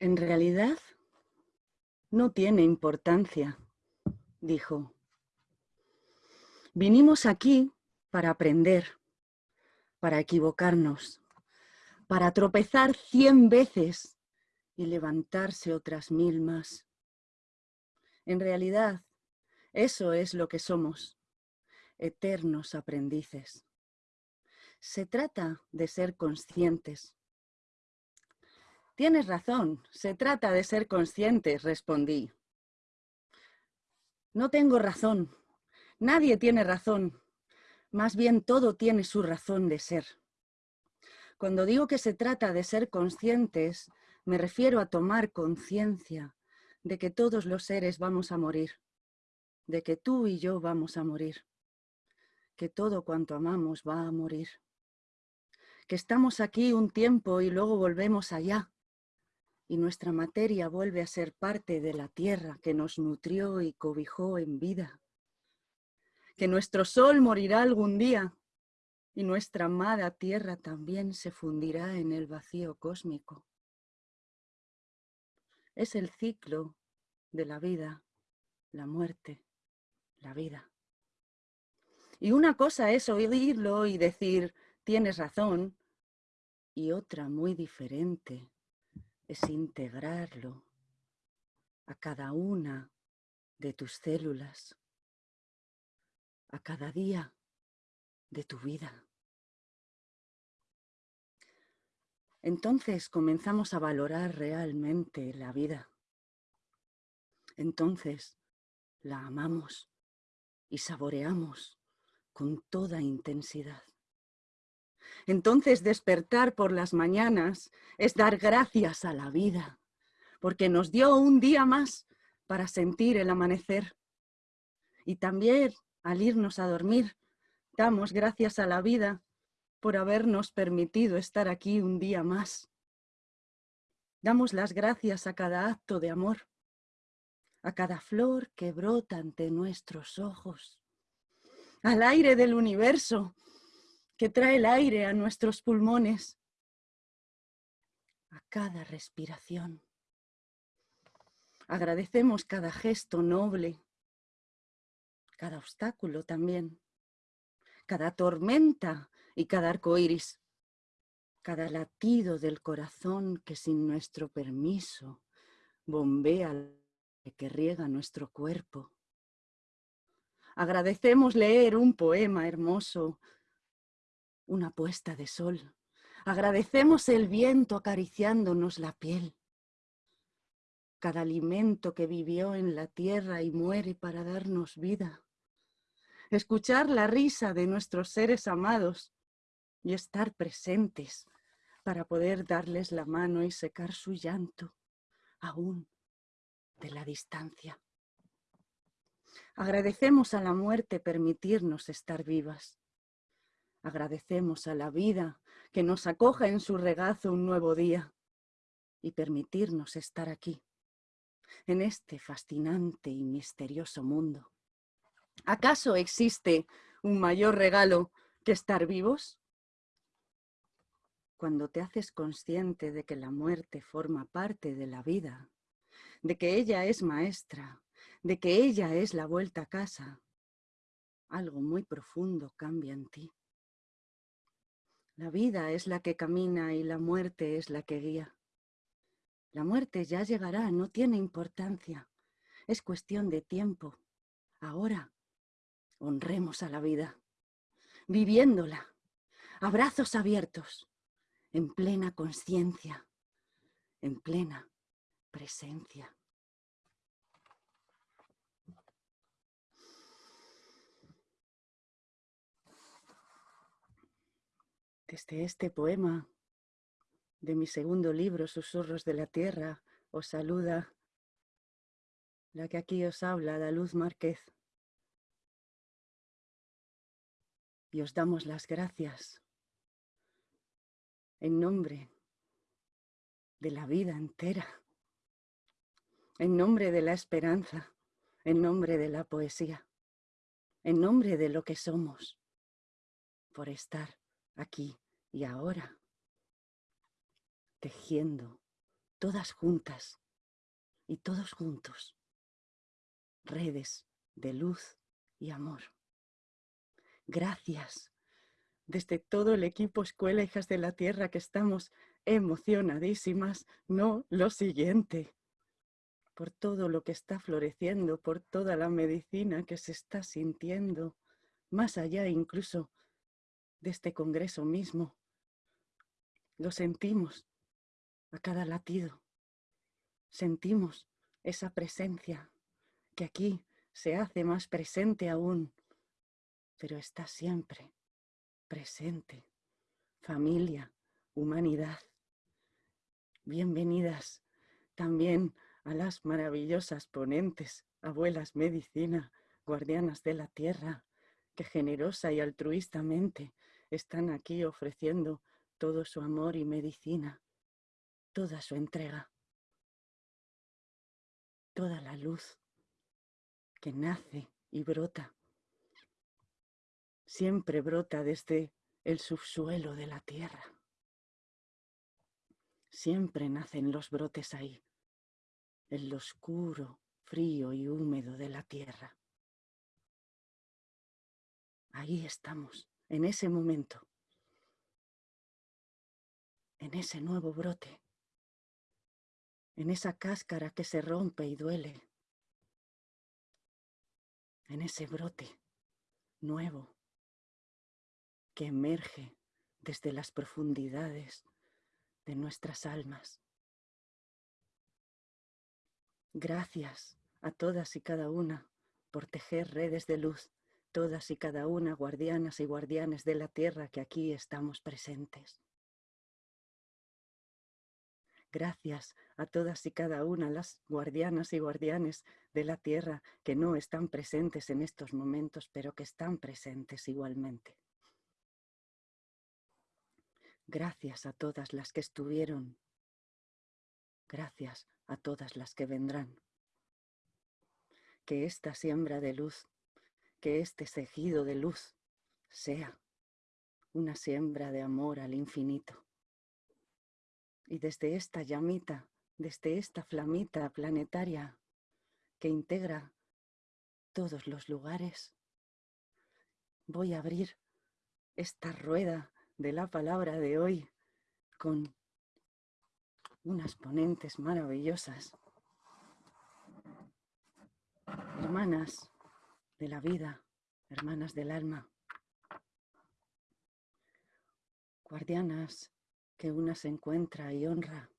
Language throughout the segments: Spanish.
En realidad, no tiene importancia, dijo. Vinimos aquí para aprender, para equivocarnos, para tropezar cien veces y levantarse otras mil más. En realidad, eso es lo que somos, eternos aprendices. Se trata de ser conscientes. Tienes razón, se trata de ser conscientes, respondí. No tengo razón, nadie tiene razón, más bien todo tiene su razón de ser. Cuando digo que se trata de ser conscientes, me refiero a tomar conciencia de que todos los seres vamos a morir, de que tú y yo vamos a morir, que todo cuanto amamos va a morir, que estamos aquí un tiempo y luego volvemos allá, y nuestra materia vuelve a ser parte de la tierra que nos nutrió y cobijó en vida, que nuestro sol morirá algún día y nuestra amada tierra también se fundirá en el vacío cósmico. Es el ciclo de la vida, la muerte, la vida. Y una cosa es oírlo y decir, tienes razón, y otra muy diferente es integrarlo a cada una de tus células, a cada día de tu vida. Entonces comenzamos a valorar realmente la vida. Entonces la amamos y saboreamos con toda intensidad. Entonces despertar por las mañanas es dar gracias a la vida, porque nos dio un día más para sentir el amanecer. Y también al irnos a dormir, damos gracias a la vida por habernos permitido estar aquí un día más. Damos las gracias a cada acto de amor, a cada flor que brota ante nuestros ojos, al aire del universo que trae el aire a nuestros pulmones, a cada respiración. Agradecemos cada gesto noble, cada obstáculo también, cada tormenta y cada arco iris, cada latido del corazón que sin nuestro permiso bombea que riega nuestro cuerpo. Agradecemos leer un poema hermoso una puesta de sol. Agradecemos el viento acariciándonos la piel. Cada alimento que vivió en la tierra y muere para darnos vida. Escuchar la risa de nuestros seres amados y estar presentes para poder darles la mano y secar su llanto, aún de la distancia. Agradecemos a la muerte permitirnos estar vivas. Agradecemos a la vida que nos acoja en su regazo un nuevo día y permitirnos estar aquí, en este fascinante y misterioso mundo. ¿Acaso existe un mayor regalo que estar vivos? Cuando te haces consciente de que la muerte forma parte de la vida, de que ella es maestra, de que ella es la vuelta a casa, algo muy profundo cambia en ti. La vida es la que camina y la muerte es la que guía. La muerte ya llegará, no tiene importancia. Es cuestión de tiempo. Ahora, honremos a la vida, viviéndola, abrazos abiertos, en plena conciencia, en plena presencia. Desde este poema de mi segundo libro, Susurros de la Tierra, os saluda la que aquí os habla, la Luz Márquez. Y os damos las gracias en nombre de la vida entera, en nombre de la esperanza, en nombre de la poesía, en nombre de lo que somos, por estar aquí y ahora, tejiendo todas juntas y todos juntos, redes de luz y amor. Gracias desde todo el equipo Escuela Hijas de la Tierra que estamos emocionadísimas, no lo siguiente, por todo lo que está floreciendo, por toda la medicina que se está sintiendo, más allá incluso de este congreso mismo. Lo sentimos a cada latido. Sentimos esa presencia que aquí se hace más presente aún, pero está siempre presente. Familia, humanidad. Bienvenidas también a las maravillosas ponentes, abuelas medicina, guardianas de la tierra, que generosa y altruistamente están aquí ofreciendo todo su amor y medicina, toda su entrega, toda la luz que nace y brota. Siempre brota desde el subsuelo de la tierra. Siempre nacen los brotes ahí, en lo oscuro, frío y húmedo de la tierra. Ahí estamos, en ese momento, en ese nuevo brote, en esa cáscara que se rompe y duele, en ese brote nuevo que emerge desde las profundidades de nuestras almas. Gracias a todas y cada una por tejer redes de luz, todas y cada una guardianas y guardianes de la tierra que aquí estamos presentes. Gracias a todas y cada una las guardianas y guardianes de la tierra que no están presentes en estos momentos, pero que están presentes igualmente. Gracias a todas las que estuvieron. Gracias a todas las que vendrán. Que esta siembra de luz, que este cejido de luz sea una siembra de amor al infinito. Y desde esta llamita, desde esta flamita planetaria que integra todos los lugares, voy a abrir esta rueda de la palabra de hoy con unas ponentes maravillosas, hermanas de la vida, hermanas del alma, guardianas que una se encuentra y honra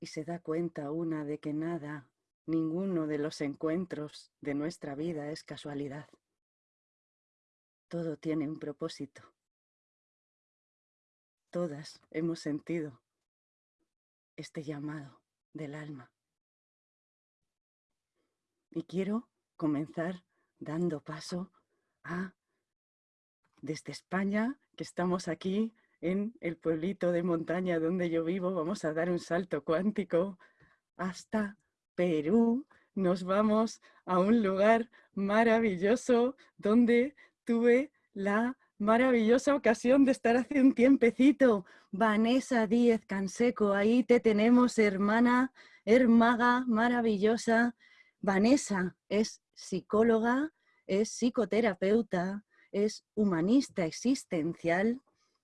y se da cuenta una de que nada, ninguno de los encuentros de nuestra vida es casualidad. Todo tiene un propósito. Todas hemos sentido este llamado del alma. Y quiero comenzar dando paso a, desde España, que estamos aquí en el pueblito de montaña donde yo vivo, vamos a dar un salto cuántico hasta Perú. Nos vamos a un lugar maravilloso donde tuve la maravillosa ocasión de estar hace un tiempecito. Vanessa Díez Canseco, ahí te tenemos, hermana, hermaga, maravillosa. Vanessa es psicóloga, es psicoterapeuta, es humanista existencial,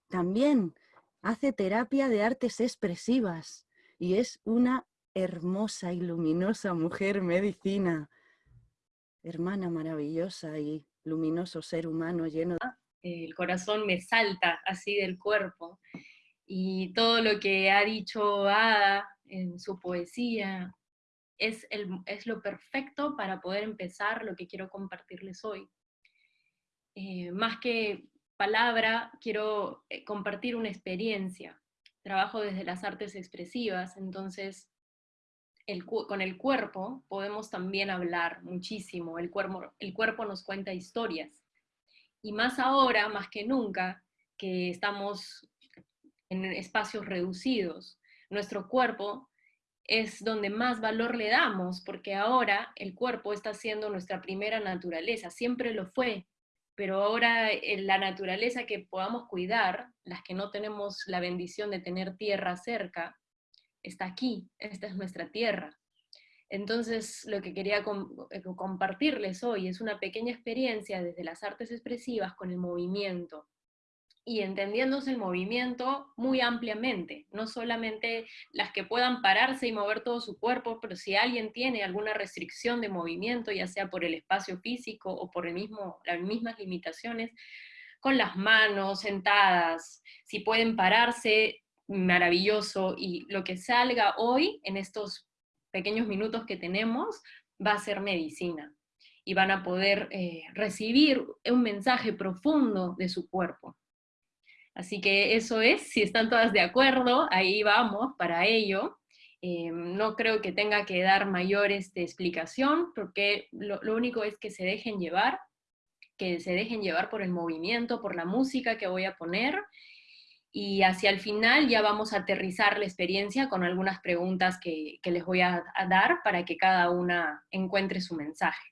también hace terapia de artes expresivas y es una hermosa y luminosa mujer medicina. Hermana maravillosa y luminoso ser humano lleno de... El corazón me salta así del cuerpo. Y todo lo que ha dicho Ada en su poesía es, el, es lo perfecto para poder empezar lo que quiero compartirles hoy. Eh, más que palabra, quiero eh, compartir una experiencia. Trabajo desde las artes expresivas, entonces con el cuerpo podemos también hablar muchísimo, el cuerpo, el cuerpo nos cuenta historias. Y más ahora, más que nunca, que estamos en espacios reducidos, nuestro cuerpo es donde más valor le damos, porque ahora el cuerpo está siendo nuestra primera naturaleza, siempre lo fue, pero ahora eh, la naturaleza que podamos cuidar, las que no tenemos la bendición de tener tierra cerca, está aquí, esta es nuestra tierra. Entonces, lo que quería eh, compartirles hoy es una pequeña experiencia desde las artes expresivas con el movimiento, y entendiéndose el movimiento muy ampliamente, no solamente las que puedan pararse y mover todo su cuerpo, pero si alguien tiene alguna restricción de movimiento, ya sea por el espacio físico o por el mismo, las mismas limitaciones, con las manos sentadas, si pueden pararse, maravilloso, y lo que salga hoy, en estos pequeños minutos que tenemos, va a ser medicina, y van a poder eh, recibir un mensaje profundo de su cuerpo. Así que eso es, si están todas de acuerdo, ahí vamos para ello. Eh, no creo que tenga que dar mayor este, explicación, porque lo, único es que se dejen llevar, que se dejen llevar por el movimiento, por la música que voy a poner, y hacia el final ya vamos a aterrizar la experiencia con algunas preguntas que, les voy a dar para que cada una encuentre su mensaje.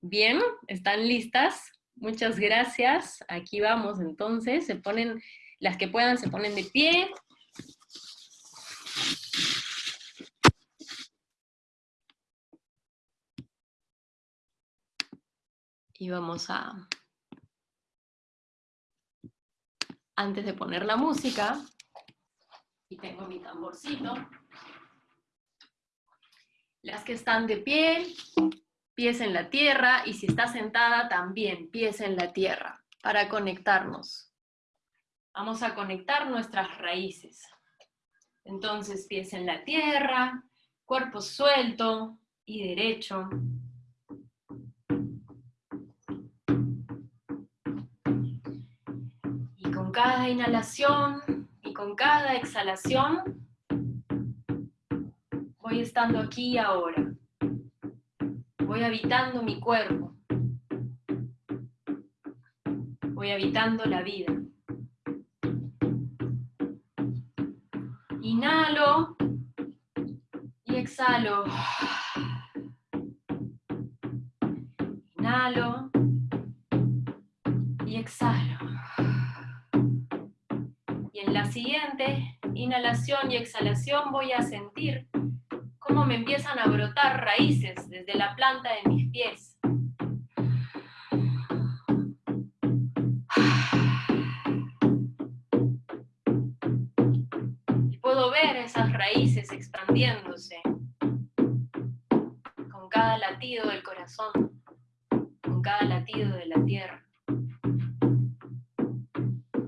Bien, ¿están listas? Muchas gracias. Aquí vamos entonces. Se ponen, las que puedan se ponen de pie. Y vamos a... Antes de poner la música, y tengo mi tamborcito, las que están de pie, pies en la tierra, y si está sentada también, pies en la tierra, para conectarnos. Vamos a conectar nuestras raíces. Entonces, pies en la tierra, cuerpo suelto y derecho. Y con cada inhalación y con cada exhalación, voy estando aquí y ahora voy habitando mi cuerpo, voy habitando la vida. Inhalo y exhalo. Inhalo y exhalo. Y en la siguiente inhalación y exhalación voy a sentir cómo me empiezan a brotar raíces desde la planta de mis pies. Y puedo ver esas raíces expandiéndose con cada latido del corazón, con cada latido de la tierra.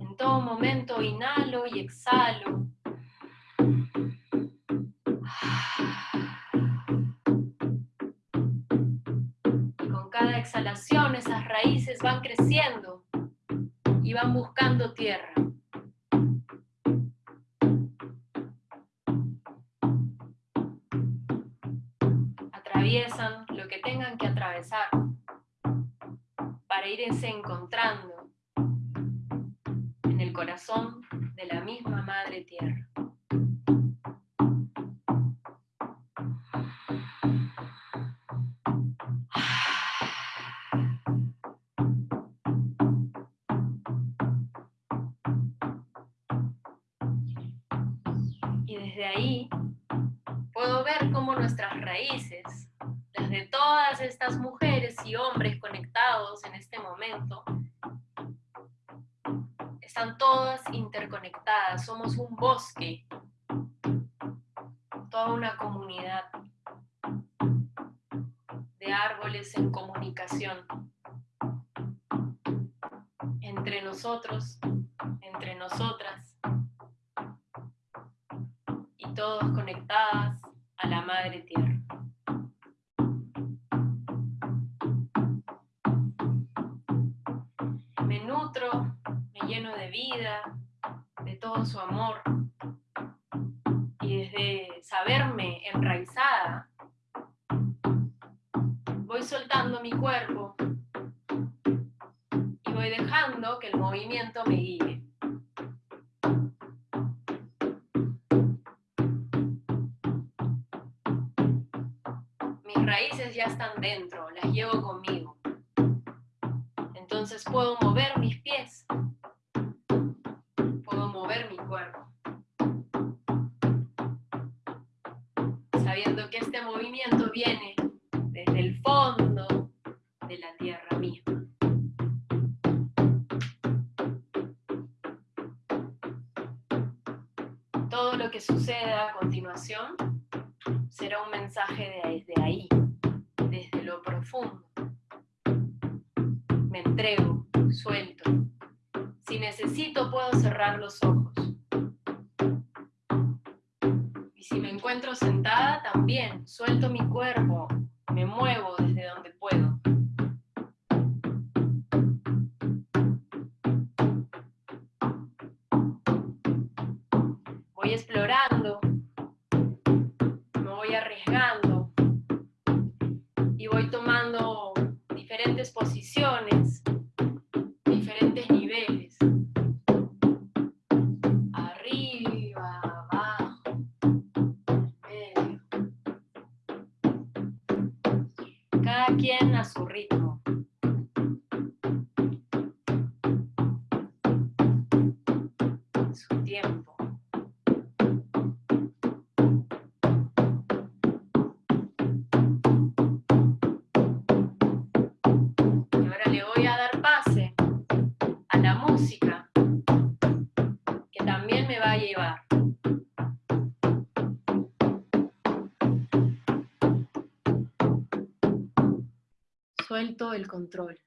En todo momento inhalo y exhalo esas raíces van creciendo y van buscando tierra. Que el movimiento me guíe. Mis raíces ya están dentro, las llevo conmigo. Entonces puedo mover mis pies sabiendo que este movimiento viene desde el fondo suceda a continuación será un mensaje desde ahí, desde lo profundo. Me entrego, suelto. Si necesito puedo cerrar los ojos. Y si me encuentro sentada también, suelto mi cuerpo, El control.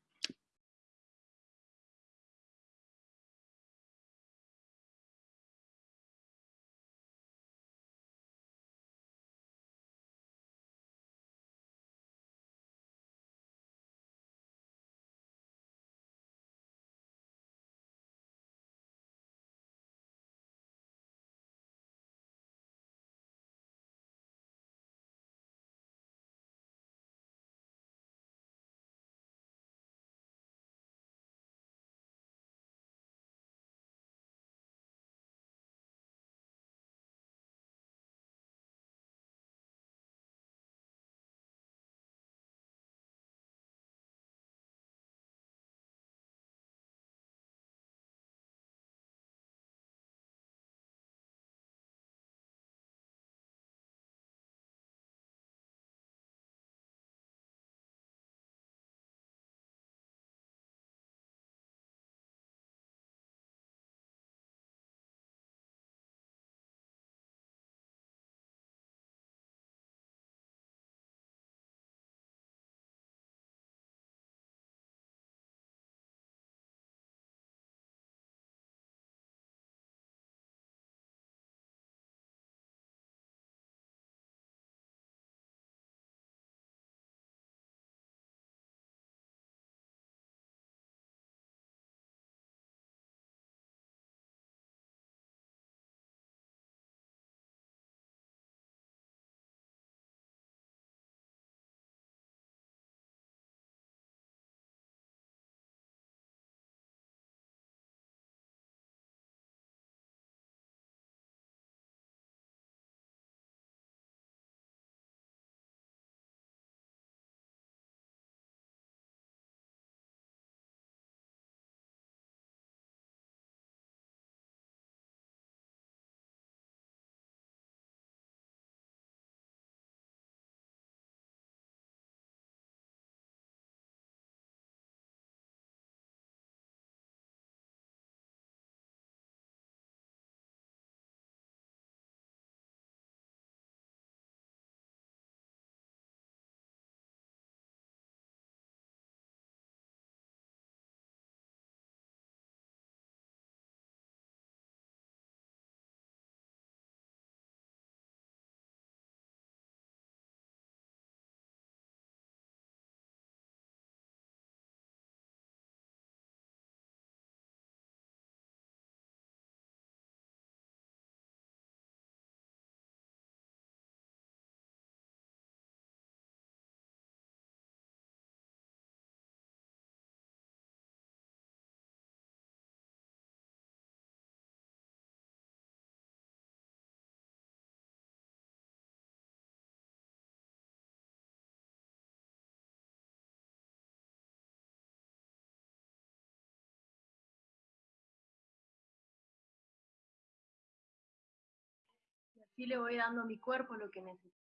Y así le voy dando a mi cuerpo lo que necesita.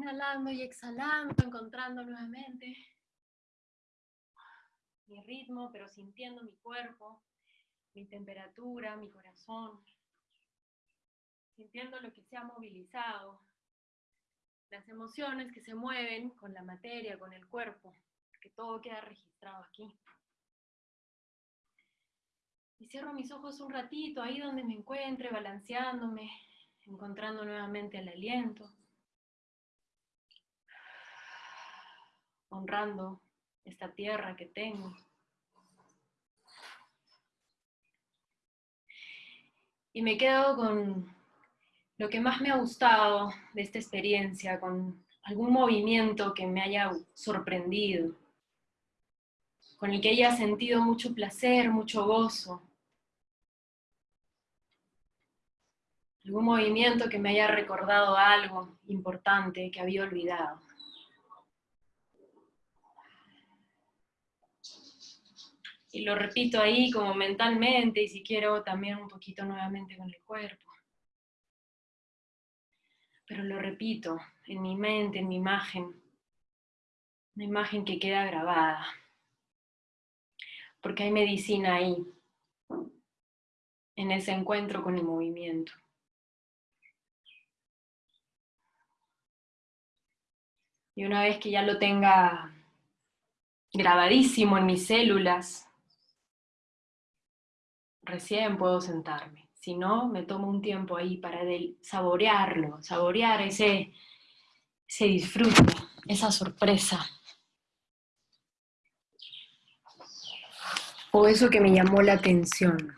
Inhalando y exhalando, encontrando nuevamente mi ritmo, pero sintiendo mi cuerpo, mi temperatura, mi corazón, sintiendo lo que se ha movilizado, las emociones que se mueven con la materia, con el cuerpo, que todo queda registrado aquí. Y cierro mis ojos un ratito, ahí donde me encuentre, balanceándome, encontrando nuevamente el aliento, honrando esta tierra que tengo. Y me quedo con lo que más me ha gustado de esta experiencia, con algún movimiento que me haya sorprendido, con el que haya sentido mucho placer, mucho gozo. Algún movimiento que me haya recordado algo importante que había olvidado. Y lo repito ahí como mentalmente y si quiero también un poquito nuevamente con el cuerpo pero lo repito, en mi mente, en mi imagen, una imagen que queda grabada, porque hay medicina ahí, en ese encuentro con el movimiento. Y una vez que ya lo tenga grabadísimo en mis células, recién puedo sentarme. Si no, me tomo un tiempo ahí para saborearlo, saborear ese, ese disfrute, esa sorpresa. O eso que me llamó la atención.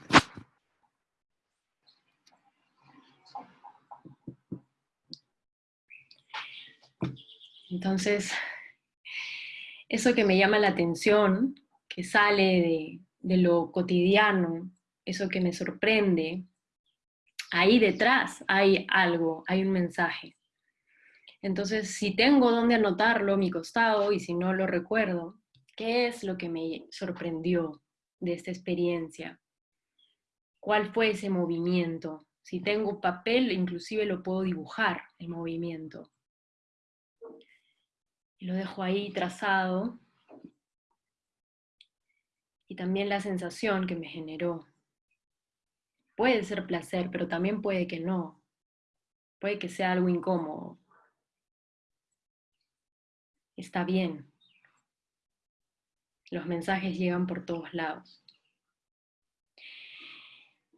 Entonces, eso que me llama la atención, que sale de, de lo cotidiano, eso que me sorprende, ahí detrás hay algo, hay un mensaje. Entonces, si tengo dónde anotarlo, mi costado, y si no lo recuerdo, ¿qué es lo que me sorprendió de esta experiencia? ¿Cuál fue ese movimiento? Si tengo papel, inclusive lo puedo dibujar, el movimiento. Lo dejo ahí trazado. Y también la sensación que me generó puede ser placer, pero también puede que no. Puede que sea algo incómodo. Está bien. Los mensajes llegan por todos lados.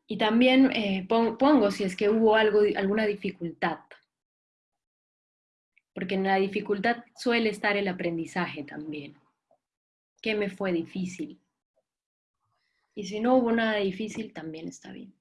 Y también eh, pongo si es que hubo algo, alguna dificultad. Porque en la dificultad suele estar el aprendizaje también. ¿Qué me fue difícil? Y si no hubo nada difícil, también está bien.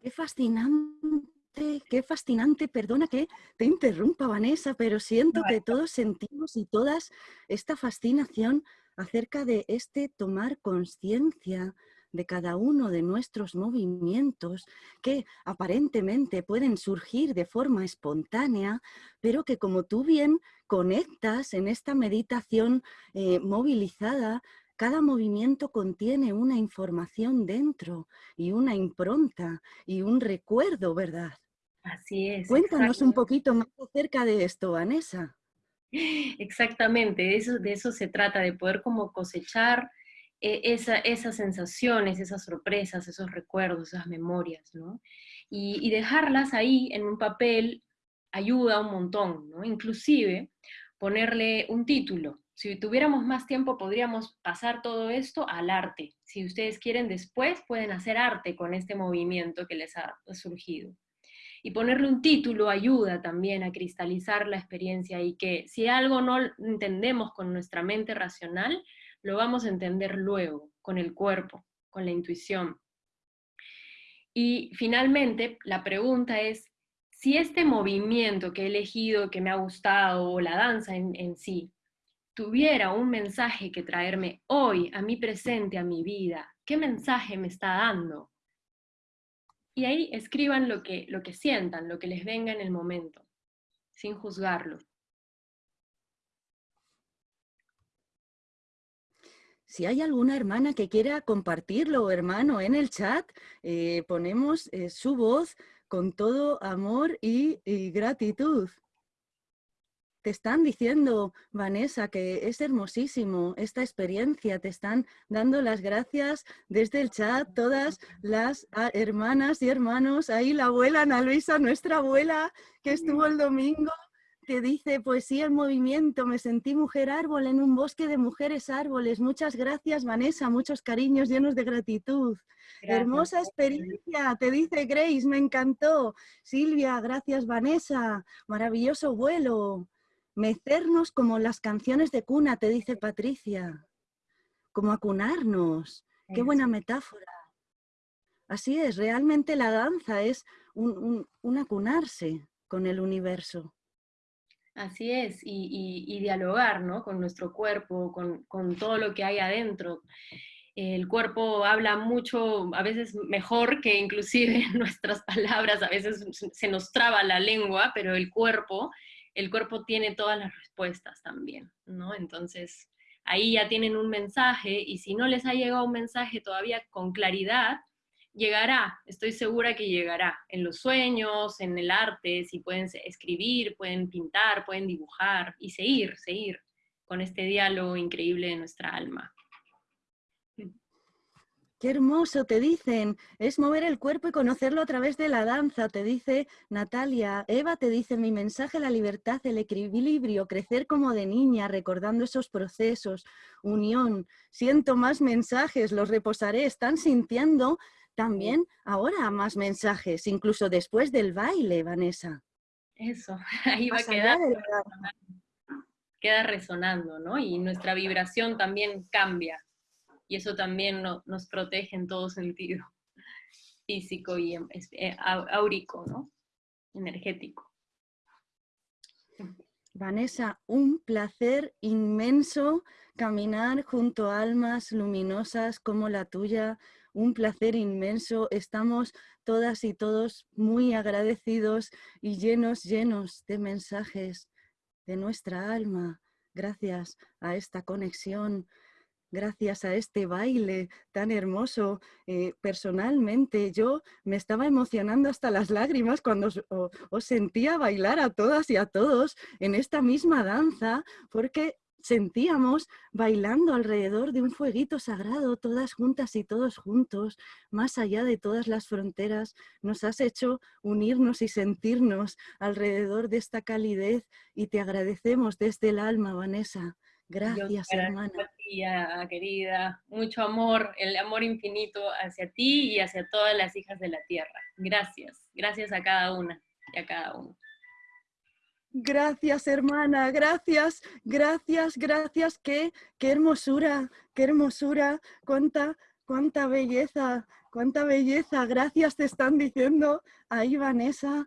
Qué fascinante, qué fascinante. Perdona que te interrumpa, Vanessa, pero siento que todos sentimos y todas esta fascinación acerca de este tomar conciencia de cada uno de nuestros movimientos que aparentemente pueden surgir de forma espontánea, pero que como tú bien conectas en esta meditación eh, movilizada, cada movimiento contiene una información dentro y una impronta y un recuerdo, ¿verdad? Así es. Cuéntanos un poquito más acerca de esto, Vanessa. Exactamente, de eso, de eso se trata, de poder como cosechar eh, esas sensaciones, esas sorpresas, esos recuerdos, esas memorias, ¿no? Y, y, dejarlas ahí en un papel ayuda un montón, ¿no? Inclusive ponerle un título, si tuviéramos más tiempo podríamos pasar todo esto al arte. Si ustedes quieren después pueden hacer arte con este movimiento que les ha surgido. Y ponerle un título ayuda también a cristalizar la experiencia y que si algo no entendemos con nuestra mente racional, lo vamos a entender luego, con el cuerpo, con la intuición. Y finalmente, la pregunta es, si este movimiento que he elegido, que me ha gustado, o la danza en, sí, tuviera un mensaje que traerme hoy, a mi presente, a mi vida, ¿qué mensaje me está dando? Y ahí escriban lo que, lo que sientan, lo que les venga en el momento, sin juzgarlo. Si hay alguna hermana que quiera compartirlo, hermano, en el chat, eh, ponemos eh, su voz con todo amor y gratitud. Te están diciendo, Vanessa, que es hermosísimo esta experiencia. Te están dando las gracias desde el chat todas las ah, hermanas y hermanos. Ahí la abuela Ana Luisa, nuestra abuela, que estuvo el domingo, te dice poesía en movimiento. Me sentí mujer árbol en un bosque de mujeres árboles. Muchas gracias, Vanessa. Muchos cariños llenos de gratitud. Hermosa experiencia, te dice Grace, me encantó. Silvia, gracias, Vanessa. Maravilloso vuelo. Mecernos como las canciones de cuna, te dice Patricia. Como acunarnos. Qué buena metáfora. Así es, realmente la danza es un, acunarse con el universo. Así es, y, dialogar ¿no? con nuestro cuerpo, con, con, todo lo que hay adentro. El cuerpo habla mucho, a veces mejor que inclusive nuestras palabras, a veces se nos traba la lengua, pero el cuerpo el cuerpo tiene todas las respuestas también, ¿no? Entonces, ahí ya tienen un mensaje y si no les ha llegado un mensaje todavía con claridad, llegará, estoy segura que llegará, en los sueños, en el arte, si pueden escribir, pueden pintar, pueden dibujar y seguir, seguir con este diálogo increíble de nuestra alma. Qué hermoso, te dicen. Es mover el cuerpo y conocerlo a través de la danza, te dice Natalia. Eva te dice, mi mensaje, la libertad, el equilibrio, crecer como de niña, recordando esos procesos, unión. Siento más mensajes, los reposaré. Están sintiendo también ahora más mensajes, incluso después del baile, Vanessa. Eso, ahí va a quedar. Queda resonando, ¿no? Y nuestra vibración también cambia y eso también nos protege en todo sentido, físico y em, eh, áurico, ¿no? energético. Vanessa, un placer inmenso caminar junto a almas luminosas como la tuya, un placer inmenso. Estamos todas y todos muy agradecidos y llenos, llenos de mensajes de nuestra alma. Gracias a esta conexión gracias a este baile tan hermoso. Eh, personalmente yo me estaba emocionando hasta las lágrimas cuando os, sentía bailar a todas y a todos en esta misma danza, porque sentíamos bailando alrededor de un fueguito sagrado, todas juntas y todos juntos, más allá de todas las fronteras, nos has hecho unirnos y sentirnos alrededor de esta calidez y te agradecemos desde el alma, Vanessa. Gracias, hermana. Querida, mucho amor, el amor infinito hacia ti y hacia todas las hijas de la tierra. Gracias, gracias a cada una y a cada uno. Gracias, hermana, gracias, gracias, gracias. Qué, qué hermosura, qué hermosura, cuánta, cuánta belleza, cuánta belleza. Gracias te están diciendo ahí, Vanessa.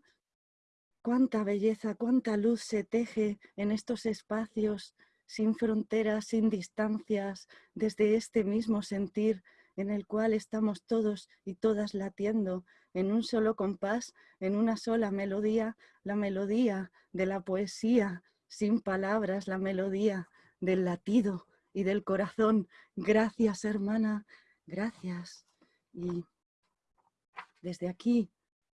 Cuánta belleza, cuánta luz se teje en estos espacios sin fronteras, sin distancias, desde este mismo sentir en el cual estamos todos y todas latiendo en un solo compás, en una sola melodía, la melodía de la poesía, sin palabras, la melodía del latido y del corazón. Gracias, hermana, gracias. Y desde aquí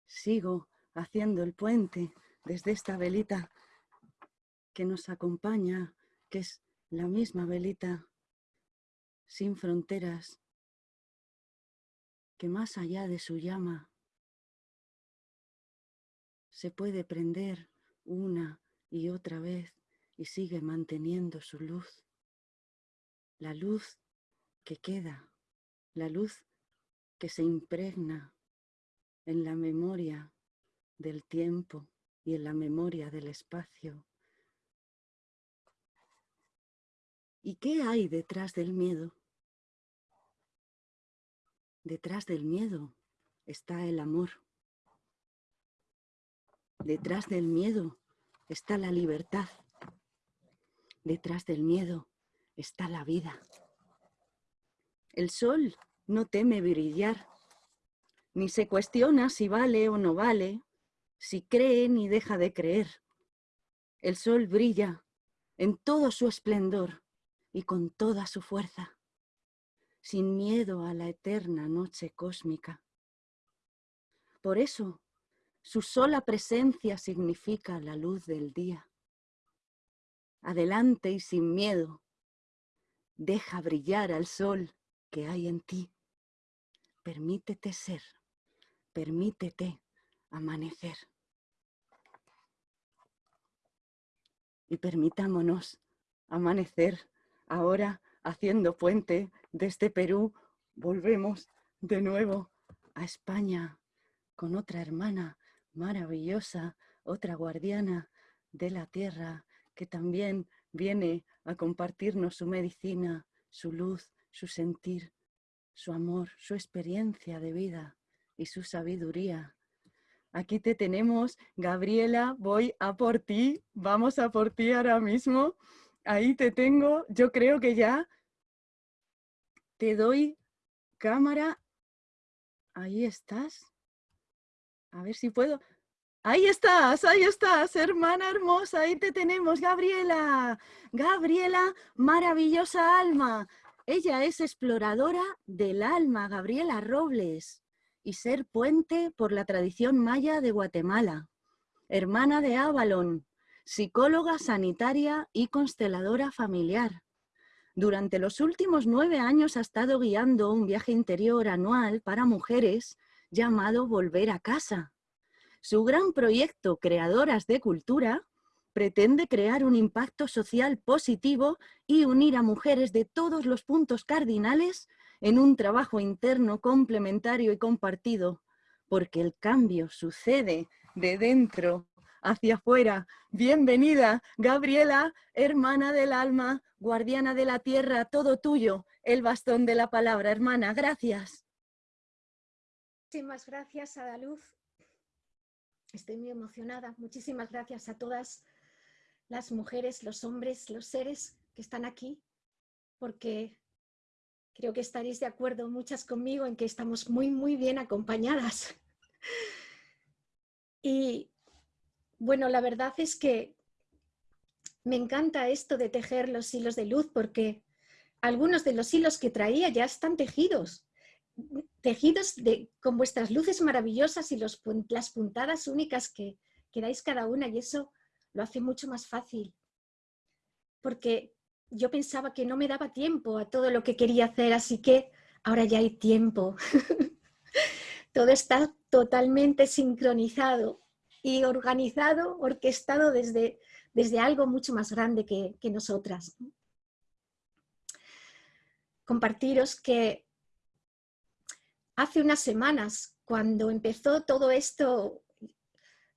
sigo haciendo el puente, desde esta velita que nos acompaña que es la misma velita sin fronteras, que más allá de su llama se puede prender una y otra vez y sigue manteniendo su luz. La luz que queda, la luz que se impregna en la memoria del tiempo y en la memoria del espacio ¿Y qué hay detrás del miedo? Detrás del miedo está el amor. Detrás del miedo está la libertad. Detrás del miedo está la vida. El sol no teme brillar, ni se cuestiona si vale o no vale, si cree ni deja de creer. El sol brilla en todo su esplendor y con toda su fuerza, sin miedo a la eterna noche cósmica. Por eso, su sola presencia significa la luz del día. adelante y sin miedo. Deja brillar al sol que hay en ti. Permítete ser, permítete amanecer. Y permitámonos amanecer ahora haciendo puente desde Perú. Volvemos de nuevo a España con otra hermana maravillosa, otra guardiana de la tierra que también viene a compartirnos su medicina, su luz, su sentir, su amor, su experiencia de vida y su sabiduría. Aquí te tenemos, Gabriela, voy a por ti, vamos a por ti ahora mismo. Ahí te tengo, yo creo que ya te doy cámara. Ahí estás. A ver si puedo. Ahí estás, ahí estás, hermana hermosa, ahí te tenemos, Gabriela. Gabriela, maravillosa alma. Ella es exploradora del alma, Gabriela Robles, y ser puente por la tradición maya de Guatemala. Hermana de Avalon, psicóloga sanitaria y consteladora familiar. Durante los últimos nueve años ha estado guiando un viaje interior anual para mujeres llamado Volver a Casa. Su gran proyecto Creadoras de Cultura pretende crear un impacto social positivo y unir a mujeres de todos los puntos cardinales en un trabajo interno complementario y compartido, porque el cambio sucede de dentro hacia afuera. Bienvenida, Gabriela, hermana del alma, guardiana de la tierra, todo tuyo, el bastón de la palabra, hermana, gracias. Muchísimas gracias, Adaluz. Estoy muy emocionada. Muchísimas gracias a todas las mujeres, los hombres, los seres que están aquí, porque creo que estaréis de acuerdo muchas conmigo en que estamos muy, muy bien acompañadas. Y bueno, la verdad es que me encanta esto de tejer los hilos de luz porque algunos de los hilos que traía ya están tejidos tejidos con vuestras luces maravillosas y las puntadas únicas que, que dais cada una y eso lo hace mucho más fácil. Porque yo pensaba que no me daba tiempo a todo lo que quería hacer, así que ahora ya hay tiempo. todo está totalmente sincronizado y organizado, orquestado desde, desde algo mucho más grande que, que nosotras. Compartiros que hace unas semanas, cuando empezó todo esto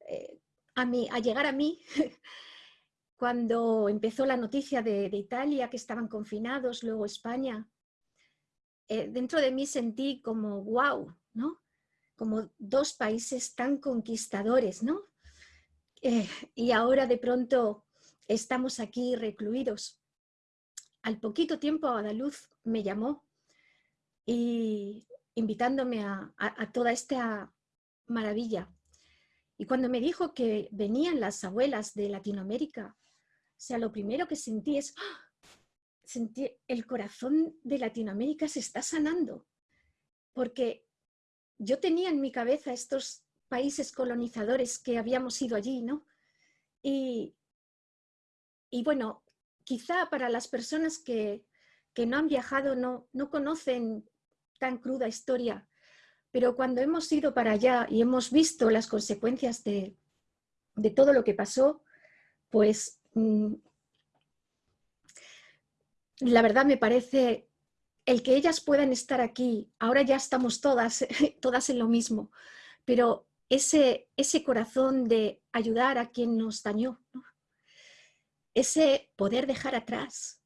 eh, a, mí, a llegar a mí, cuando empezó la noticia de, Italia, que estaban confinados, luego España, eh, dentro de mí sentí como wow, ¿no? Como dos países tan conquistadores, ¿no? Eh, y ahora de pronto estamos aquí recluidos. Al poquito tiempo Adaluz me llamó y invitándome a, toda esta maravilla. Y cuando me dijo que venían las abuelas de Latinoamérica, o sea, lo primero que sentí es, ¡ah! sentí el corazón de Latinoamérica se está sanando, porque yo tenía en mi cabeza estos países colonizadores que habíamos ido allí, ¿no? Y, bueno, quizá para las personas que, no han viajado no, no conocen tan cruda historia, pero cuando hemos ido para allá y hemos visto las consecuencias de, todo lo que pasó, pues mm, la verdad me parece el que ellas puedan estar aquí, ahora ya estamos todas, todas en lo mismo, pero ese, ese corazón de ayudar a quien nos dañó, ese poder dejar atrás,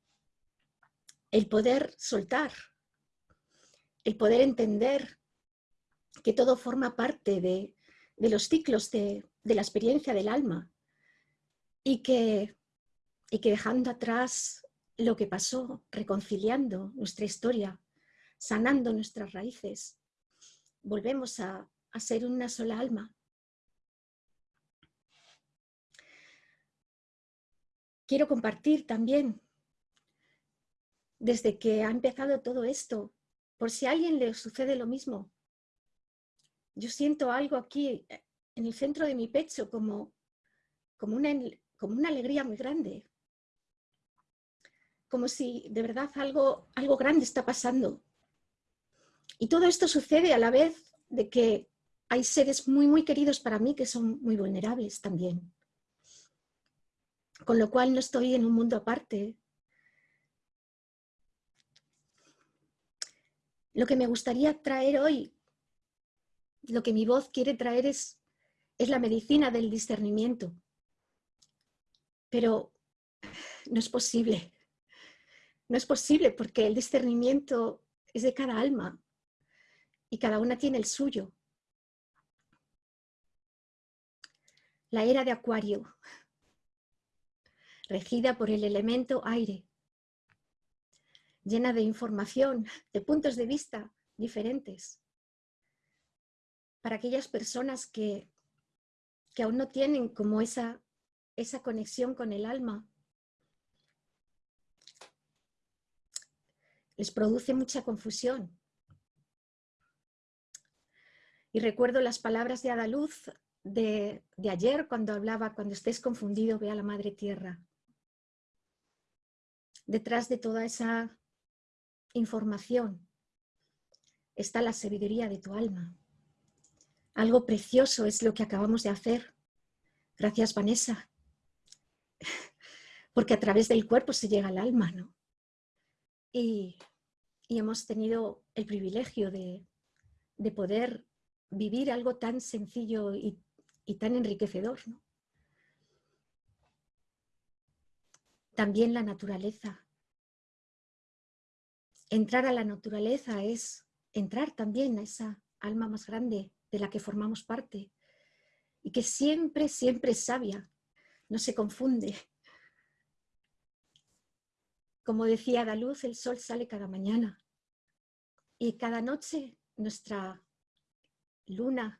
el poder soltar, el poder entender que todo forma parte de, los ciclos de, la experiencia del alma y que, y que dejando atrás lo que pasó, reconciliando nuestra historia, sanando nuestras raíces, volvemos a, a ser una sola alma. Quiero compartir también, desde que ha empezado todo esto, por si a alguien le sucede lo mismo. Yo siento algo aquí eh, en el centro de mi pecho como, como, una, como una alegría muy grande. Como si de verdad algo, algo grande está pasando. Y todo esto sucede a la vez de que hay seres muy, muy queridos para mí que son muy vulnerables también. Con lo cual no estoy en un mundo aparte. Lo que me gustaría traer hoy, lo que mi voz quiere traer es, es la medicina del discernimiento. Pero no es posible. No es posible porque el discernimiento es de cada alma y cada una tiene el suyo. La era de Acuario, regida por el elemento aire, llena de información, de puntos de vista diferentes. Para aquellas personas que, que aún no tienen como esa, esa conexión con el alma, les produce mucha confusión. Y recuerdo las palabras de Adaluz de, de ayer cuando hablaba, cuando estés confundido, ve a la Madre Tierra. Detrás de toda esa información está la sabiduría de tu alma. Algo precioso es lo que acabamos de hacer. Gracias, Vanessa. Porque a través del cuerpo se llega al alma, ¿no? Y, hemos tenido el privilegio de, de poder vivir algo tan sencillo y, tan enriquecedor. También la naturaleza. Entrar a la naturaleza es entrar también a esa alma más grande de la que formamos parte y que siempre, siempre es sabia, no se confunde. Como decía la luz, el sol sale cada mañana y cada noche nuestra luna,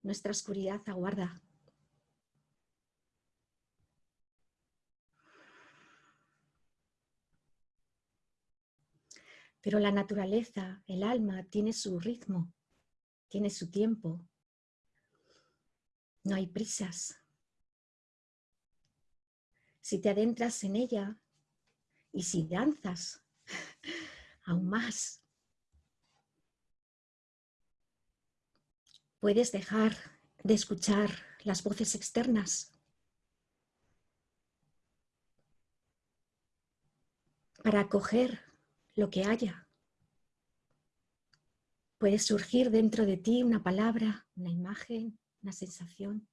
nuestra oscuridad aguarda. Pero la naturaleza, el alma, tiene su ritmo, tiene su tiempo. No hay prisas. Si te adentras en ella y si danzas aún más, Puedes dejar de escuchar las voces externas para acoger lo que haya. Puede surgir dentro de ti una palabra, una imagen, una sensación.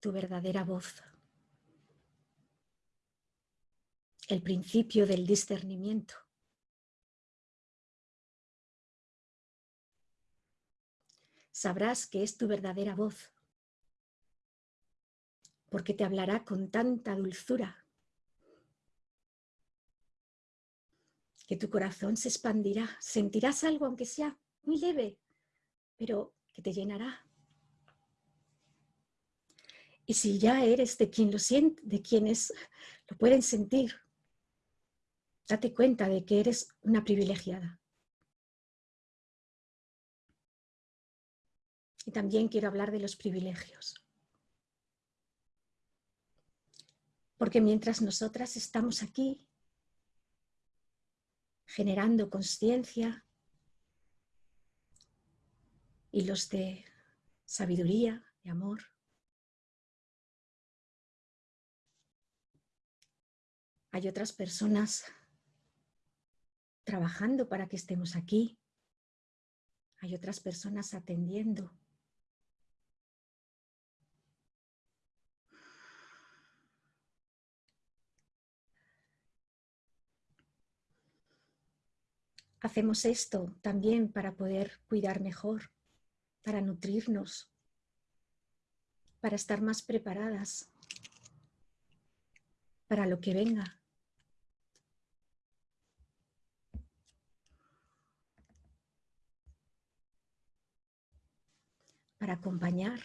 Tu verdadera voz. El principio del discernimiento. sabrás que es tu verdadera voz, porque te hablará con tanta dulzura que tu corazón se expandirá, sentirás algo aunque sea muy leve, pero que te llenará. Y si ya eres de quien lo siente, de quienes lo pueden sentir, date cuenta de que eres una privilegiada. Y también quiero hablar de los privilegios. Porque mientras nosotras estamos aquí generando conciencia y los de sabiduría y amor, hay otras personas trabajando para que estemos aquí, hay otras personas atendiendo hacemos esto también para poder cuidar mejor, para nutrirnos, para estar más preparadas para lo que venga. para acompañar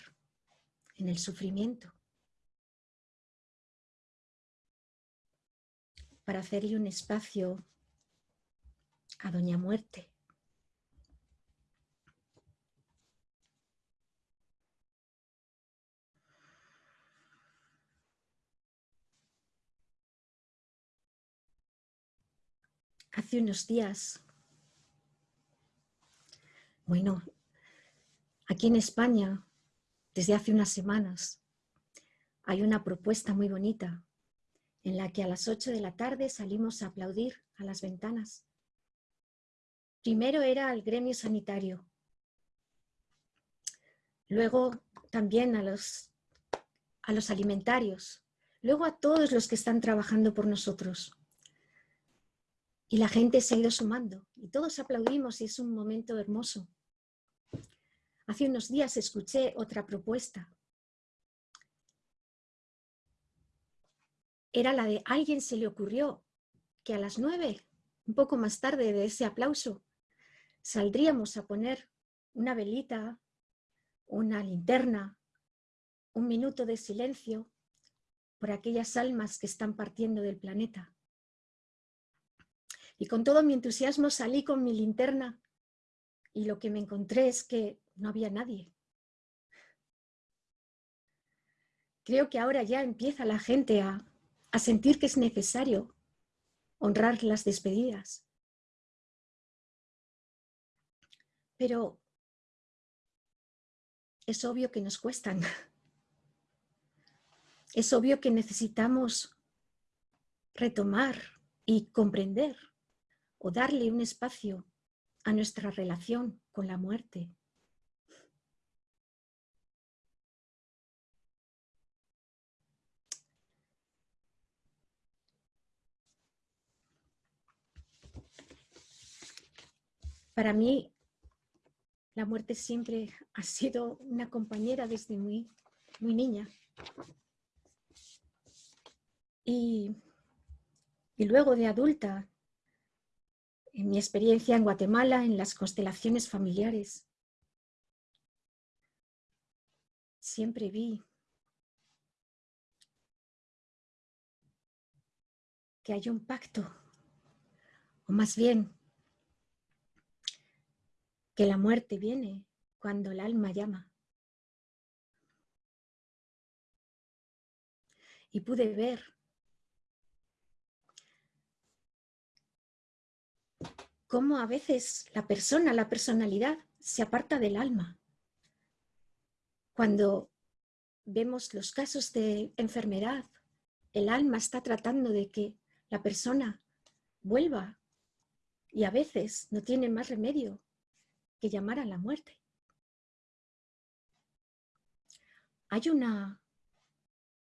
en el sufrimiento, para hacerle un espacio a Doña Muerte. Hace unos días, bueno, aquí en España, desde hace unas semanas, hay una propuesta muy bonita en la que a las 8 de la tarde salimos a aplaudir a las ventanas. Primero era al gremio sanitario, luego también a los, a los alimentarios, luego a todos los que están trabajando por nosotros. Y la gente se ha ido sumando y todos aplaudimos y es un momento hermoso. Hace unos días escuché otra propuesta. Era la de alguien se le ocurrió que a las nueve, un poco más tarde de ese aplauso, saldríamos a poner una velita, una linterna, un minuto de silencio por aquellas almas que están partiendo del planeta. Y con todo mi entusiasmo salí con mi linterna y lo que me encontré es que no había nadie. Creo que ahora ya empieza la gente a, a sentir que es necesario honrar las despedidas. Pero es obvio que nos cuestan. Es obvio que necesitamos retomar y comprender o darle un espacio a nuestra relación con la muerte. Para mí, la muerte siempre ha sido una compañera desde muy, muy niña. Y, y luego de adulta, en mi experiencia en Guatemala, en las constelaciones familiares, siempre vi que hay un pacto, o más bien, que la muerte viene cuando el alma llama. Y pude ver cómo a veces la persona, la personalidad, se aparta del alma. Cuando vemos los casos de enfermedad, el alma está tratando de que la persona vuelva y a veces no tiene más remedio que llamar a la muerte. Hay una,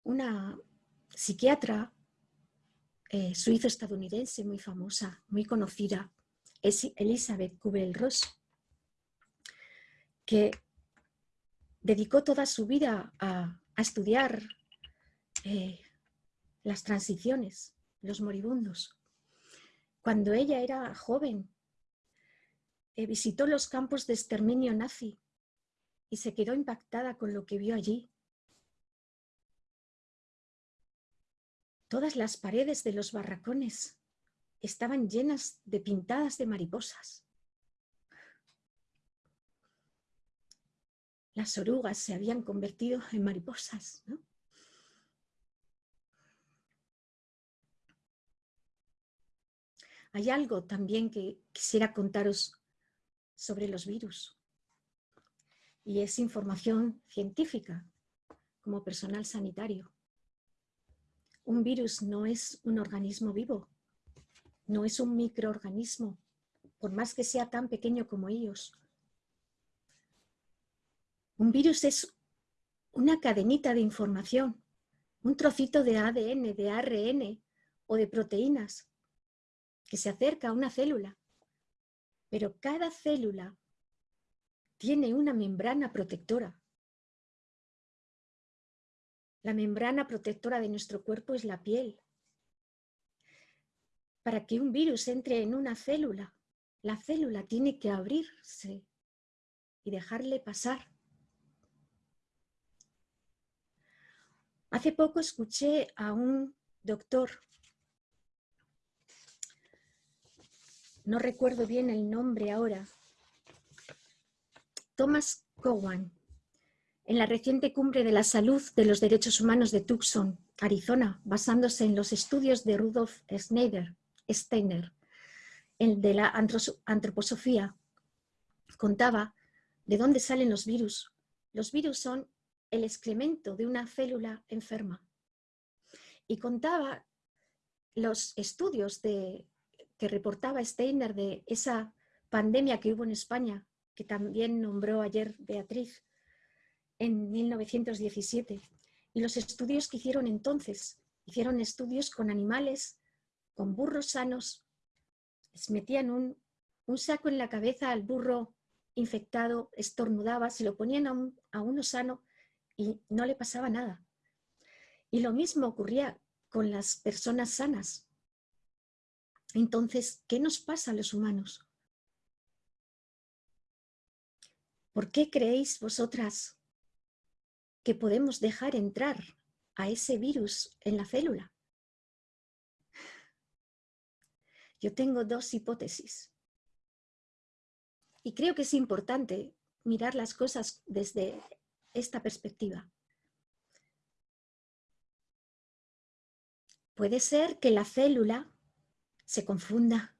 una psiquiatra eh, suizo-estadounidense muy famosa, muy conocida, es Elizabeth Kubel-Ross, que dedicó toda su vida a, estudiar eh, las transiciones, los moribundos. Cuando ella era joven, visitó los campos de exterminio nazi y se quedó impactada con lo que vio allí. Todas las paredes de los barracones estaban llenas de pintadas de mariposas. Las orugas se habían convertido en mariposas. Hay algo también que quisiera contaros sobre los virus y es información científica como personal sanitario. Un virus no es un organismo vivo, no es un microorganismo, por más que sea tan pequeño como ellos. Un virus es una cadenita de información, un trocito de ADN, de ARN o de proteínas que se acerca a una célula. Pero cada célula tiene una membrana protectora. La membrana protectora de nuestro cuerpo es la piel, para que un virus entre en una célula, la célula tiene que abrirse y dejarle pasar. Hace poco escuché a un doctor, no recuerdo bien el nombre ahora, Thomas Cowan, en la reciente cumbre de la salud de los derechos humanos de Tucson, Arizona, basándose en los estudios de Rudolf Schneider, Steiner, el de la antroposofía, contaba de dónde salen los virus. Los virus son el excremento de una célula enferma. Y contaba los estudios de, que reportaba Steiner de esa pandemia que hubo en España, que también nombró ayer Beatriz, en 1917. Y los estudios que hicieron entonces, hicieron estudios con animales, con burros sanos, les metían un, saco en la cabeza al burro infectado, estornudaba, se lo ponían a uno sano y no le pasaba nada. Y lo mismo ocurría con las personas sanas. Entonces, ¿qué nos pasa a los humanos? ¿Por qué creéis vosotras que podemos dejar entrar a ese virus en la célula? Yo tengo dos hipótesis. Y creo que es importante mirar las cosas desde esta perspectiva. Puede ser que la célula se confunda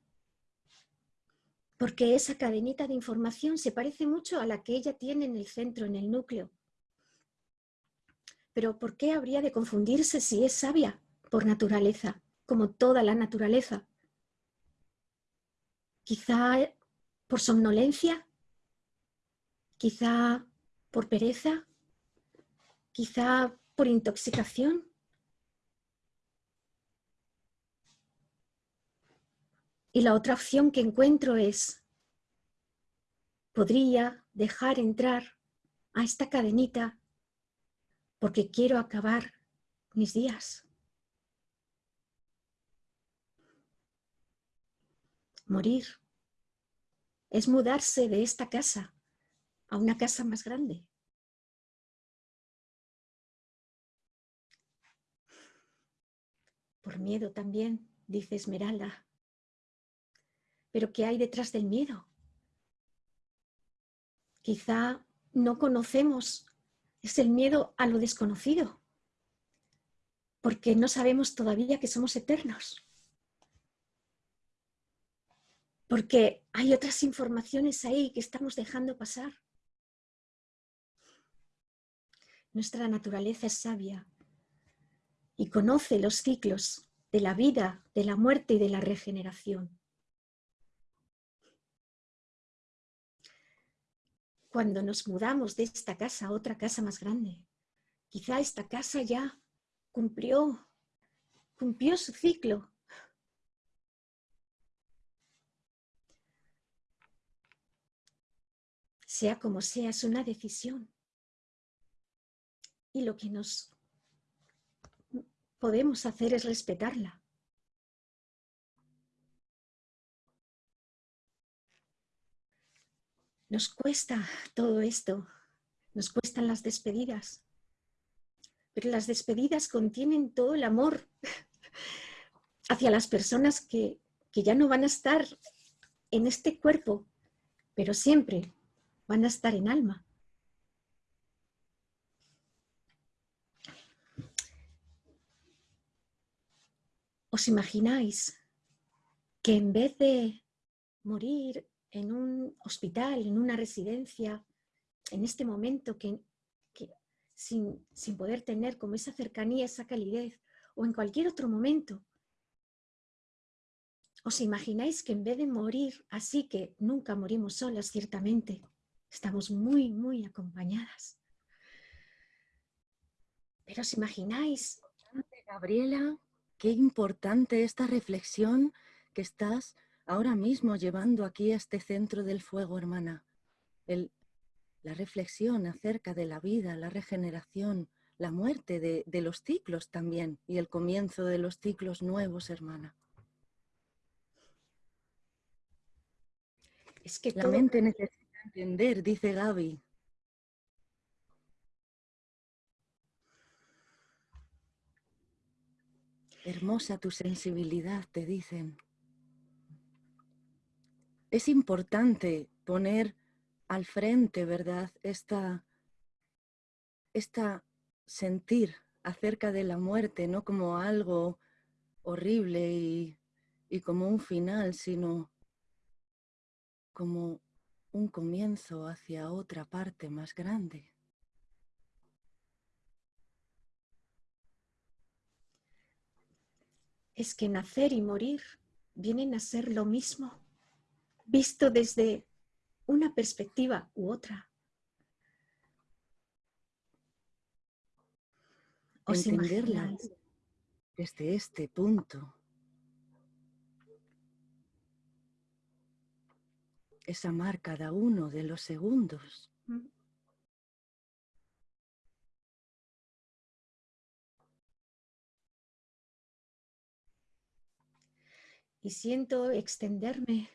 porque esa cadenita de información se parece mucho a la que ella tiene en el centro, en el núcleo. Pero ¿por qué habría de confundirse si es sabia por naturaleza, como toda la naturaleza? Quizá por somnolencia, quizá por pereza, quizá por intoxicación. Y la otra opción que encuentro es, podría dejar entrar a esta cadenita porque quiero acabar mis días. Morir es mudarse de esta casa a una casa más grande. Por miedo también, dice Esmeralda. Pero ¿qué hay detrás del miedo? Quizá no conocemos, es el miedo a lo desconocido, porque no sabemos todavía que somos eternos porque hay otras informaciones ahí que estamos dejando pasar. Nuestra naturaleza es sabia y conoce los ciclos de la vida, de la muerte y de la regeneración. Cuando nos mudamos de esta casa a otra casa más grande, quizá esta casa ya cumplió, cumplió su ciclo sea como sea, es una decisión. Y lo que nos podemos hacer es respetarla. Nos cuesta todo esto, nos cuestan las despedidas, pero las despedidas contienen todo el amor hacia las personas que, que ya no van a estar en este cuerpo, pero siempre van a estar en alma. ¿Os imagináis que en vez de morir en un hospital, en una residencia, en este momento que, sin, sin poder tener como esa cercanía, esa calidez, o en cualquier otro momento, ¿Os imagináis que en vez de morir así que nunca morimos solas, ciertamente, Estamos muy, muy acompañadas. Pero os imagináis... Gabriela, qué importante esta reflexión que estás ahora mismo llevando aquí a este centro del fuego, hermana. la reflexión acerca de la vida, la regeneración, la muerte de, de, los ciclos también y el comienzo de los ciclos nuevos, hermana. Es que la mente necesita entender, dice Gaby. Hermosa tu sensibilidad, te dicen. Es importante poner al frente, ¿verdad? Esta, esta sentir acerca de la muerte, no como algo horrible y, y como un final, sino como un comienzo hacia otra parte más grande. Es que nacer y morir vienen a ser lo mismo, visto desde una perspectiva u otra. ¿Os Entenderla desde este punto es amar cada uno de los segundos. Mm. Y siento extenderme,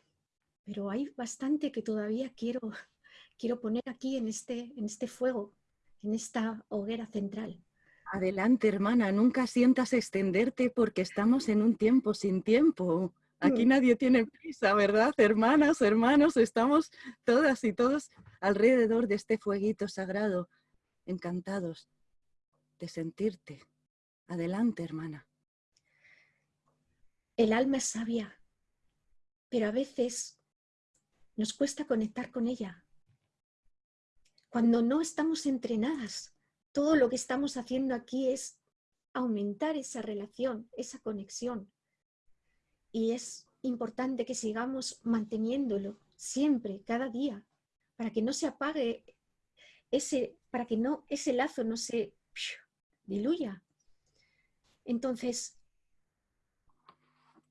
pero hay bastante que todavía quiero, quiero poner aquí en este, en este fuego, en esta hoguera central. Adelante, hermana, nunca sientas extenderte porque estamos en un tiempo sin tiempo. Aquí mm. nadie tiene prisa, ¿verdad? Hermanas, hermanos, estamos todas y todos alrededor de este fueguito sagrado, encantados de sentirte. Adelante, hermana. El alma es sabia, pero a veces nos cuesta conectar con ella. Cuando no estamos entrenadas, todo lo que estamos haciendo aquí es aumentar esa relación, esa conexión y es importante que sigamos manteniéndolo siempre, cada día, para que no se apague ese, para que no, ese lazo no se diluya. Entonces,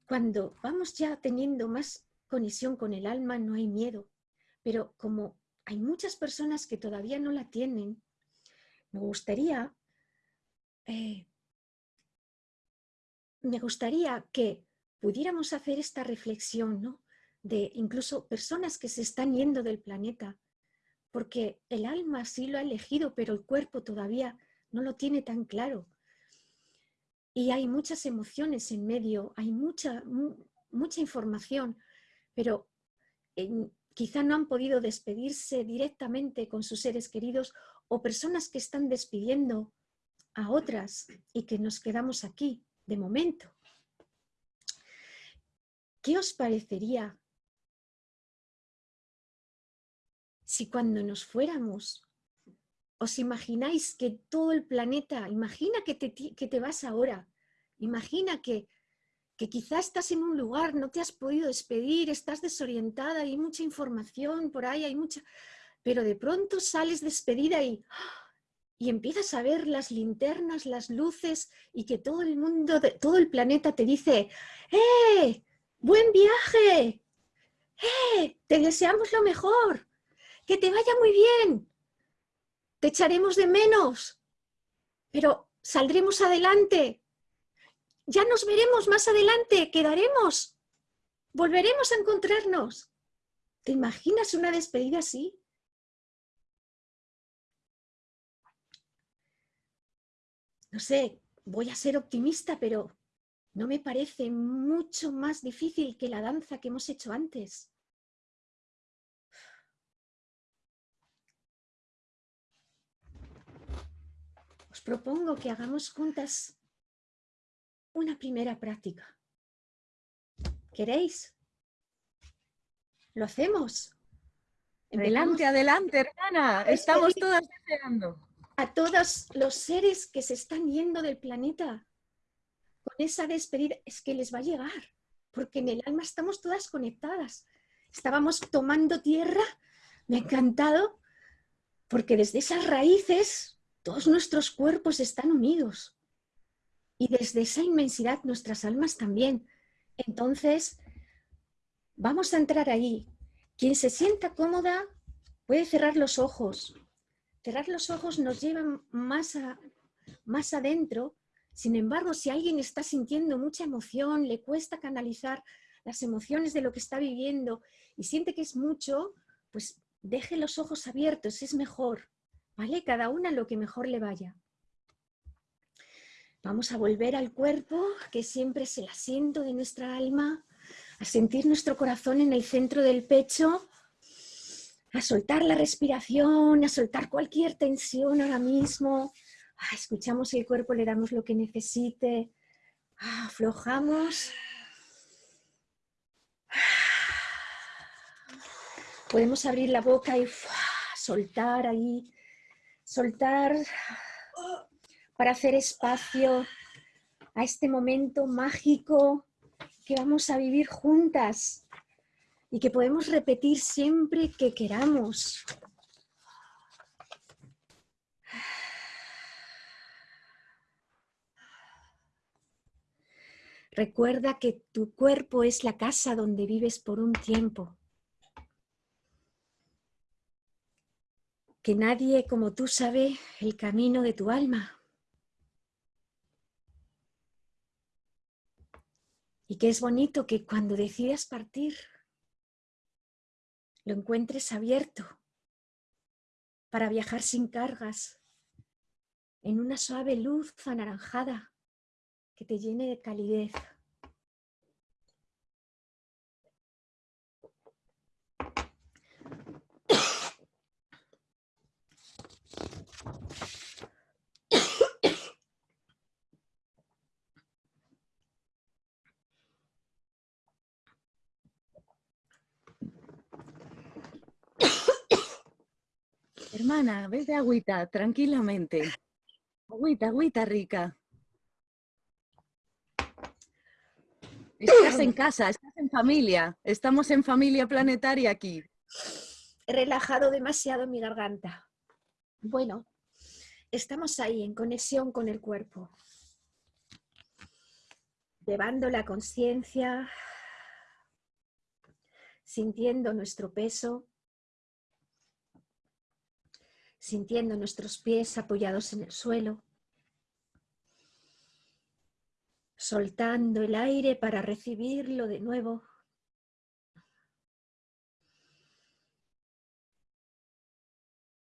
cuando vamos ya teniendo más conexión con el alma, no hay miedo. Pero como hay muchas personas que todavía no la tienen, me gustaría, eh, me gustaría que pudiéramos hacer esta reflexión, ¿no? De incluso personas que se están yendo del planeta, porque el alma sí lo ha elegido, pero el cuerpo todavía no lo tiene tan claro. Y hay muchas emociones en medio, hay mucha, mucha información, pero quizá no han podido despedirse directamente con sus seres queridos o personas que están despidiendo a otras y que nos quedamos aquí de momento. ¿Qué os parecería si cuando nos fuéramos os imagináis que todo el planeta, imagina que te, que te vas ahora, imagina que, que quizás estás en un lugar, no te has podido despedir, estás desorientada, hay mucha información por ahí, hay mucha... Pero de pronto sales despedida y, y empiezas a ver las linternas, las luces y que todo el mundo, todo el planeta te dice ¡Eh! ¡Buen viaje! ¡Eh! Te deseamos lo mejor. Que te vaya muy bien. Te echaremos de menos. Pero saldremos adelante. Ya nos veremos más adelante. Quedaremos. Volveremos a encontrarnos. ¿Te imaginas una despedida así? No sé, voy a ser optimista, pero no me parece mucho más difícil que la danza que hemos hecho antes. Os propongo que hagamos juntas una primera práctica. ¿Queréis? ¿Lo hacemos? Adelante, adelante, hermana. Estamos todas deseando. A todos los seres que se están yendo del planeta, con esa despedida es que les va a llegar, porque en el alma estamos todas conectadas. Estábamos tomando tierra, me ha encantado, porque desde esas raíces todos nuestros cuerpos están unidos y desde esa inmensidad nuestras almas también. Entonces, vamos a entrar ahí. Quien se sienta cómoda puede cerrar los ojos. Cerrar los ojos nos lleva más, más adentro sin embargo, si alguien está sintiendo mucha emoción, le cuesta canalizar las emociones de lo que está viviendo y siente que es mucho, pues deje los ojos abiertos, es mejor, ¿vale? Cada una lo que mejor le vaya. Vamos a volver al cuerpo, que siempre es el asiento de nuestra alma, a sentir nuestro corazón en el centro del pecho, a soltar la respiración, a soltar cualquier tensión ahora mismo, Ah, escuchamos el cuerpo, le damos lo que necesite, ah, aflojamos. Podemos abrir la boca y soltar ahí, soltar para hacer espacio a este momento mágico que vamos a vivir juntas y que podemos repetir siempre que queramos. Recuerda que tu cuerpo es la casa donde vives por un tiempo. Que nadie como tú sabe el camino de tu alma. Y que es bonito que cuando decidas partir, lo encuentres abierto para viajar sin cargas, en una suave luz anaranjada que te llene de calidez. Hermana, ves de agüita, tranquilamente. Agüita, agüita rica. Estás en casa, estás en familia. Estamos en familia planetaria aquí. He relajado demasiado mi garganta. Bueno, estamos ahí en conexión con el cuerpo. Llevando la conciencia, sintiendo nuestro peso, sintiendo nuestros pies apoyados en el suelo, soltando el aire para recibirlo de nuevo.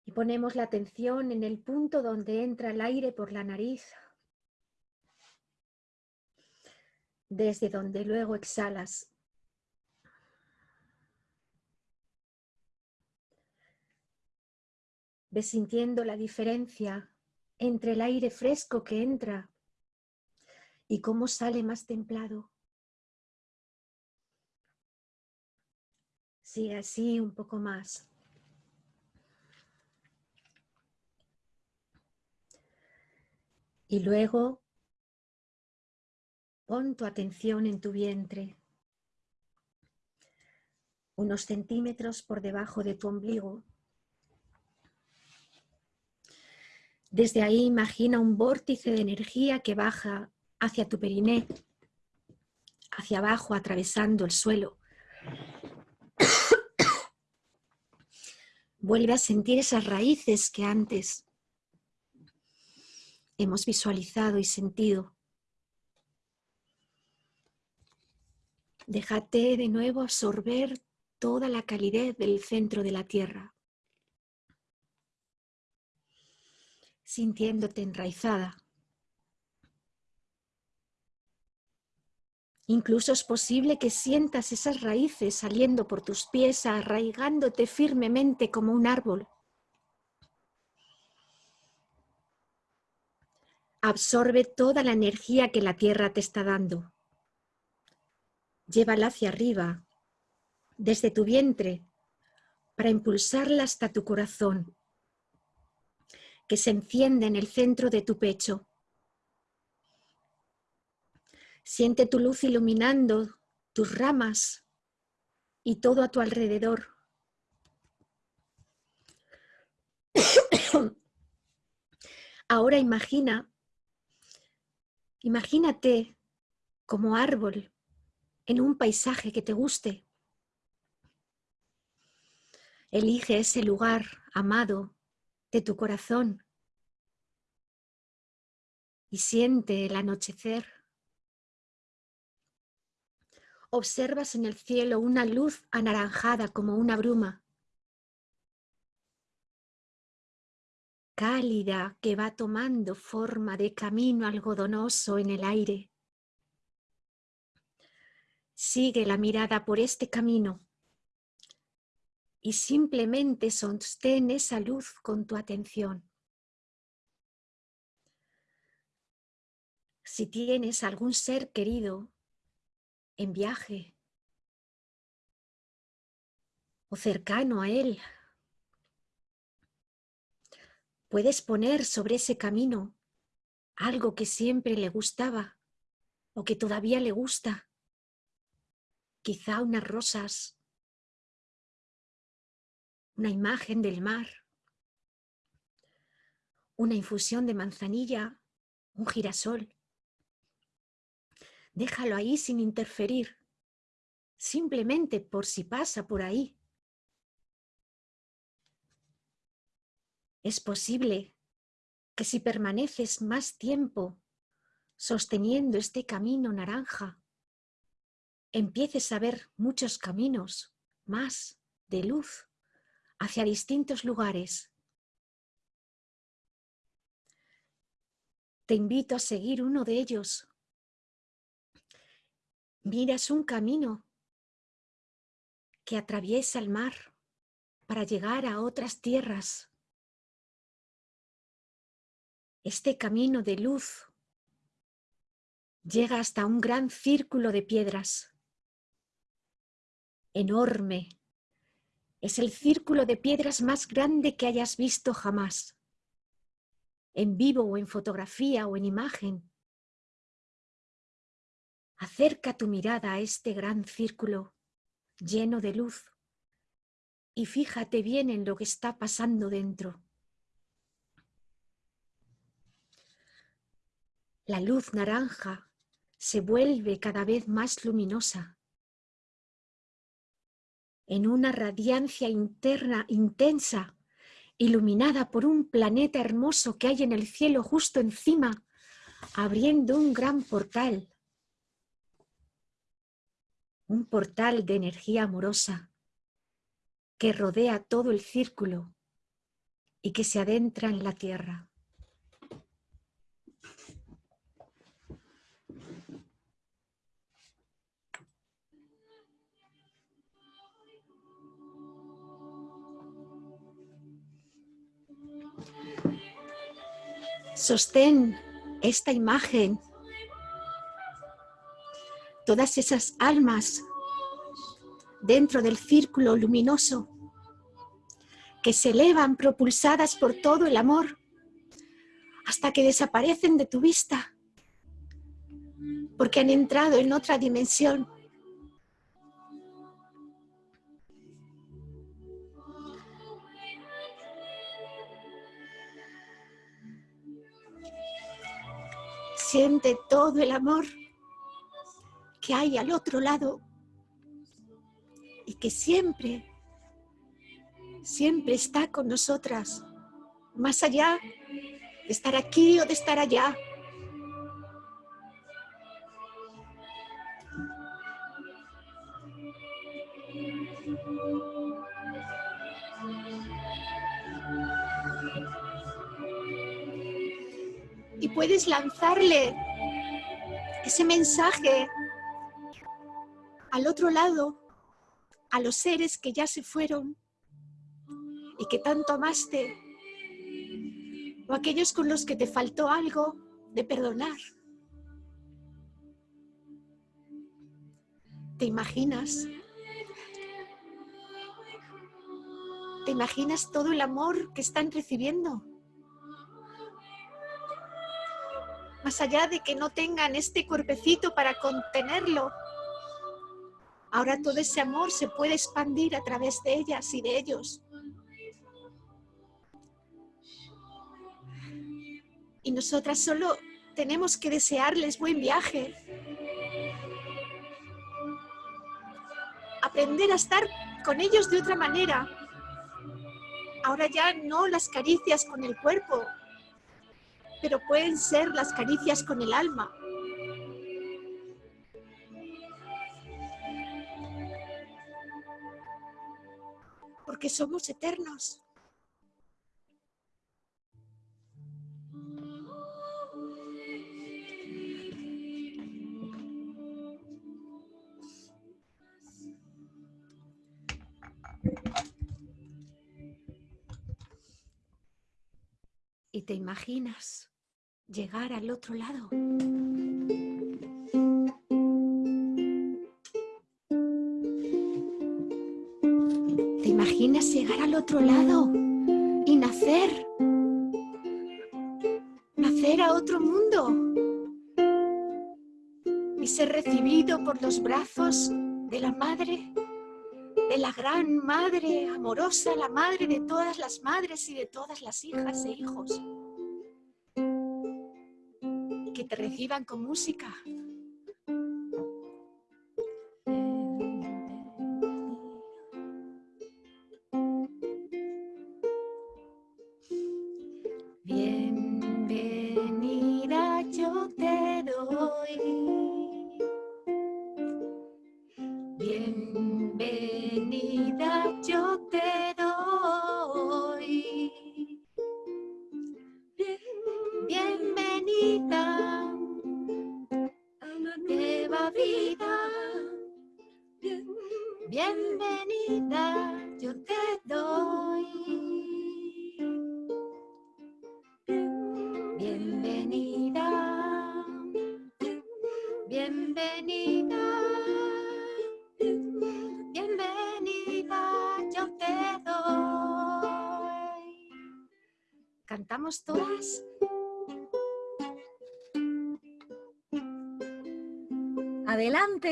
Y ponemos la atención en el punto donde entra el aire por la nariz, desde donde luego exhalas Sintiendo la diferencia entre el aire fresco que entra y cómo sale más templado. Sigue así un poco más. Y luego pon tu atención en tu vientre, unos centímetros por debajo de tu ombligo. Desde ahí imagina un vórtice de energía que baja hacia tu periné, hacia abajo, atravesando el suelo. Vuelve a sentir esas raíces que antes hemos visualizado y sentido. Déjate de nuevo absorber toda la calidez del centro de la tierra. Sintiéndote enraizada. Incluso es posible que sientas esas raíces saliendo por tus pies, arraigándote firmemente como un árbol. Absorbe toda la energía que la tierra te está dando. Llévala hacia arriba, desde tu vientre, para impulsarla hasta tu corazón que se enciende en el centro de tu pecho. Siente tu luz iluminando tus ramas y todo a tu alrededor. Ahora imagina, imagínate como árbol en un paisaje que te guste. Elige ese lugar amado de tu corazón y siente el anochecer. Observas en el cielo una luz anaranjada como una bruma, cálida que va tomando forma de camino algodonoso en el aire. Sigue la mirada por este camino y simplemente sostén esa luz con tu atención. Si tienes algún ser querido en viaje, o cercano a él. Puedes poner sobre ese camino algo que siempre le gustaba o que todavía le gusta. Quizá unas rosas, una imagen del mar, una infusión de manzanilla, un girasol. Déjalo ahí sin interferir, simplemente por si pasa por ahí. Es posible que si permaneces más tiempo sosteniendo este camino naranja, empieces a ver muchos caminos más de luz hacia distintos lugares. Te invito a seguir uno de ellos. Miras un camino que atraviesa el mar para llegar a otras tierras este camino de luz llega hasta un gran círculo de piedras. Enorme. Es el círculo de piedras más grande que hayas visto jamás. En vivo o en fotografía o en imagen. Acerca tu mirada a este gran círculo lleno de luz y fíjate bien en lo que está pasando dentro. La luz naranja se vuelve cada vez más luminosa. En una radiancia interna intensa, iluminada por un planeta hermoso que hay en el cielo justo encima, abriendo un gran portal. Un portal de energía amorosa que rodea todo el círculo y que se adentra en la tierra. Sostén esta imagen, todas esas almas dentro del círculo luminoso que se elevan propulsadas por todo el amor hasta que desaparecen de tu vista porque han entrado en otra dimensión Siente todo el amor que hay al otro lado y que siempre, siempre está con nosotras, más allá de estar aquí o de estar allá. Puedes lanzarle ese mensaje al otro lado, a los seres que ya se fueron y que tanto amaste, o aquellos con los que te faltó algo de perdonar. ¿Te imaginas? ¿Te imaginas todo el amor que están recibiendo? Más allá de que no tengan este cuerpecito para contenerlo. Ahora todo ese amor se puede expandir a través de ellas y de ellos. Y nosotras solo tenemos que desearles buen viaje. Aprender a estar con ellos de otra manera. Ahora ya no las caricias con el cuerpo, pero pueden ser las caricias con el alma. Porque somos eternos. Y te imaginas llegar al otro lado. quieras llegar al otro lado y nacer. Nacer a otro mundo. Y ser recibido por los brazos de la madre, de la gran madre amorosa, la madre de todas las madres y de todas las hijas e hijos. Que te reciban con música,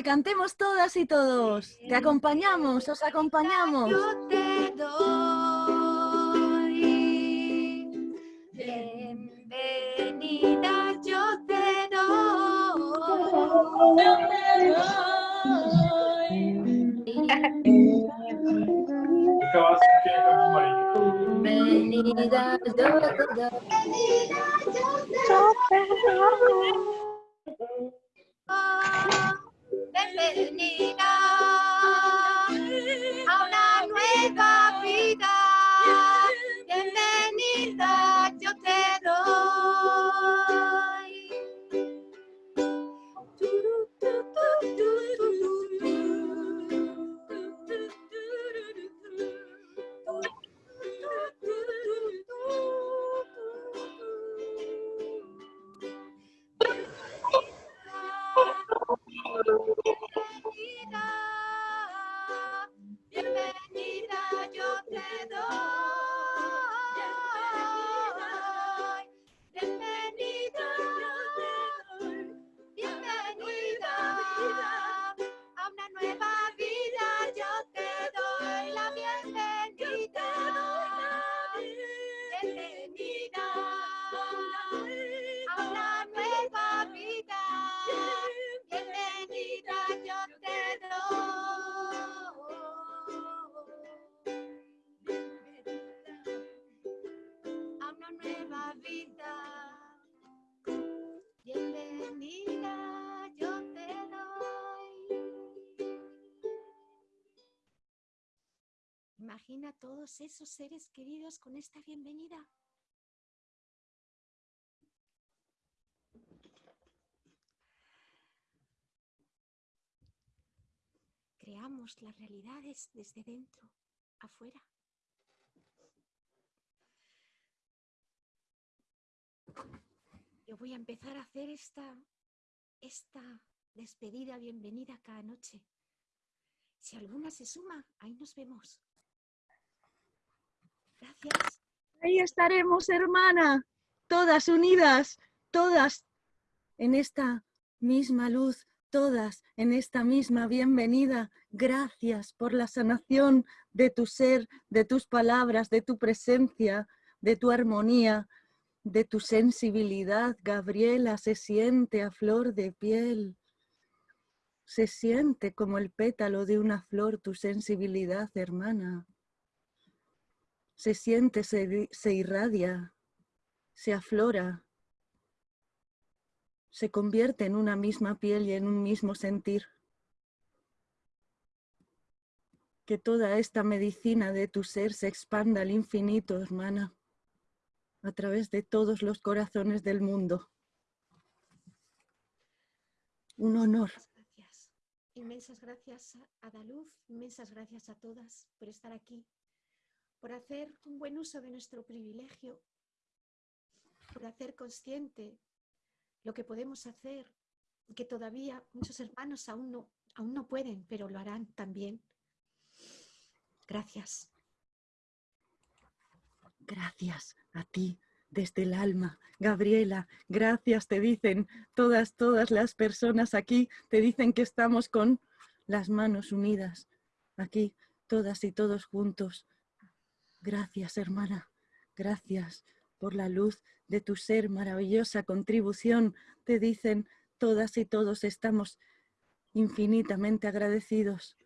cantemos todas y todos. Te acompañamos, os acompañamos. Yo te doy. Bienvenida, yo te doy. Bienvenida, yo te doy. Todos esos seres queridos con esta bienvenida. Creamos las realidades desde dentro, afuera. Yo voy a empezar a hacer esta, esta despedida, bienvenida cada noche. Si alguna se suma, ahí nos vemos. Ahí estaremos, hermana, todas unidas, todas en esta misma luz, todas en esta misma bienvenida. Gracias por la sanación de tu ser, de tus palabras, de tu presencia, de tu armonía, de tu sensibilidad. Gabriela se siente a flor de piel. Se siente como el pétalo de una flor tu sensibilidad, hermana. Se siente, se, se irradia, se aflora, se convierte en una misma piel y en un mismo sentir. Que toda esta medicina de tu ser se expanda al infinito, hermana, a través de todos los corazones del mundo. Un honor. Gracias. Inmensas gracias a Daluz, inmensas gracias a todas por estar aquí, por hacer un buen uso de nuestro privilegio, por hacer consciente lo que podemos hacer que todavía muchos hermanos aún no, aún no pueden, pero lo harán también. Gracias. Gracias a ti desde el alma. Gabriela, gracias te dicen todas, todas las personas aquí, te dicen que estamos con las manos unidas, aquí, todas y todos juntos. Gracias, hermana, gracias por la luz de tu ser, maravillosa contribución, te dicen todas y todos estamos infinitamente agradecidos.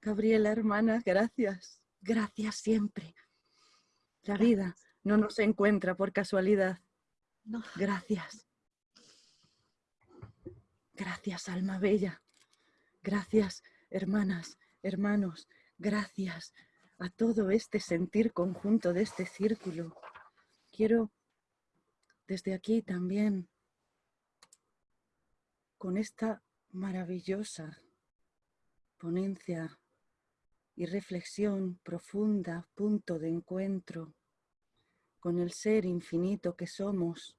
Gabriela, hermana, gracias, gracias siempre. La vida no nos encuentra por casualidad. Gracias. Gracias, alma bella. Gracias, hermanas, hermanos. Gracias a todo este sentir conjunto de este círculo. Quiero desde aquí también, con esta maravillosa ponencia y reflexión profunda, punto de encuentro con el ser infinito que somos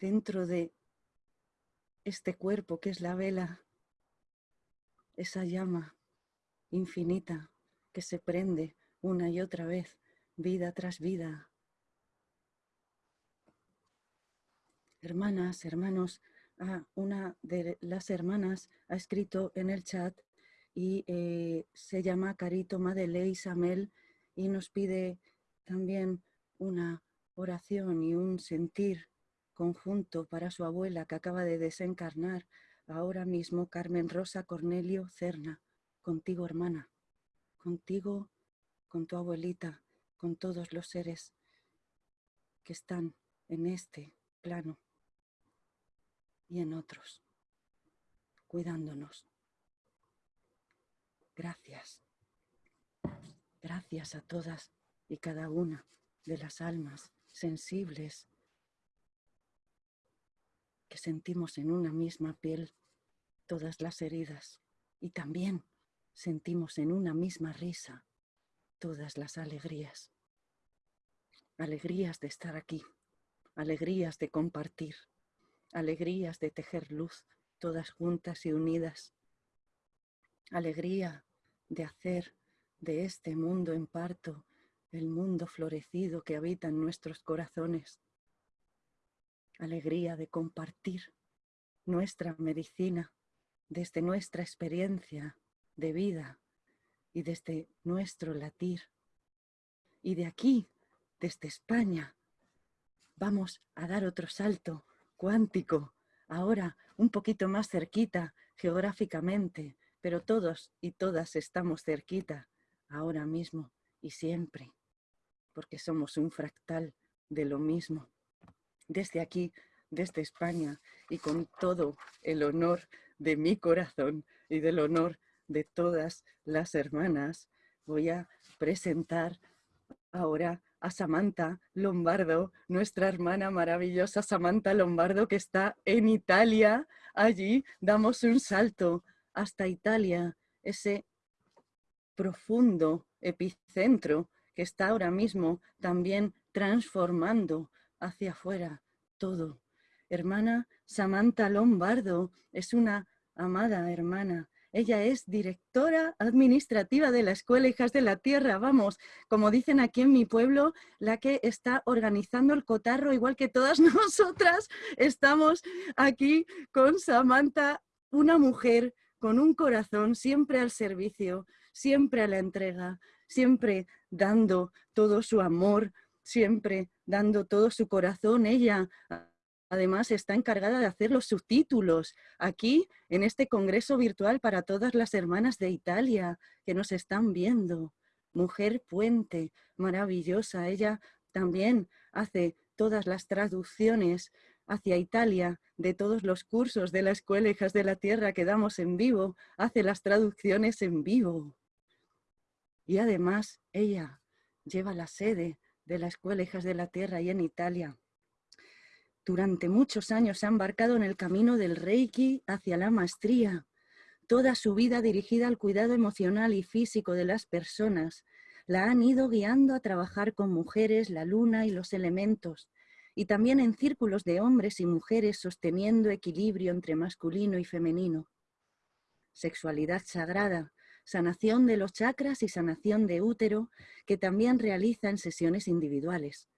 dentro de este cuerpo que es la vela, esa llama infinita que se prende una y otra vez, vida tras vida. Hermanas, hermanos, una de las hermanas ha escrito en el chat y eh, se llama Carito Madeley Samel y nos pide también una oración y un sentir conjunto para su abuela que acaba de desencarnar ahora mismo, Carmen Rosa Cornelio Cerna, contigo hermana, contigo, con tu abuelita, con todos los seres que están en este plano y en otros, cuidándonos. Gracias. Gracias a todas y cada una de las almas sensibles que sentimos en una misma piel todas las heridas y también sentimos en una misma risa todas las alegrías. Alegrías de estar aquí, alegrías de compartir, alegrías de tejer luz todas juntas y unidas, alegría de hacer de este mundo en parto el mundo florecido que habita en nuestros corazones. Alegría de compartir nuestra medicina desde nuestra experiencia de vida y desde nuestro latir. Y de aquí, desde España, vamos a dar otro salto cuántico, ahora un poquito más cerquita geográficamente, pero todos y todas estamos cerquita ahora mismo y siempre porque somos un fractal de lo mismo. Desde aquí, desde España, y con todo el honor de mi corazón y del honor de todas las hermanas, voy a presentar ahora a Samantha Lombardo, nuestra hermana maravillosa Samantha Lombardo, que está en Italia. Allí damos un salto hasta Italia, ese profundo epicentro que está ahora mismo también transformando hacia afuera todo. Hermana Samantha Lombardo es una amada hermana. Ella es directora administrativa de la Escuela Hijas de la Tierra, vamos, como dicen aquí en mi pueblo, la que está organizando el cotarro, igual que todas nosotras, estamos aquí con Samantha, una mujer con un corazón siempre al servicio, siempre a la entrega, siempre dando todo su amor, siempre dando todo su corazón. Ella además está encargada de hacer los subtítulos aquí en este congreso virtual para todas las hermanas de Italia que nos están viendo. Mujer puente, maravillosa. Ella también hace todas las traducciones hacia Italia de todos los cursos de la Escuela Hijas de la Tierra que damos en vivo, hace las traducciones en vivo. Y además ella lleva la sede de la Escuela de la Tierra y en Italia. Durante muchos años se ha embarcado en el camino del Reiki hacia la maestría, toda su vida dirigida al cuidado emocional y físico de las personas, la han ido guiando a trabajar con mujeres, la luna y los elementos, y también en círculos de hombres y mujeres sosteniendo equilibrio entre masculino y femenino. Sexualidad sagrada, sanación de los chakras y sanación de útero, que también realiza en sesiones individuales.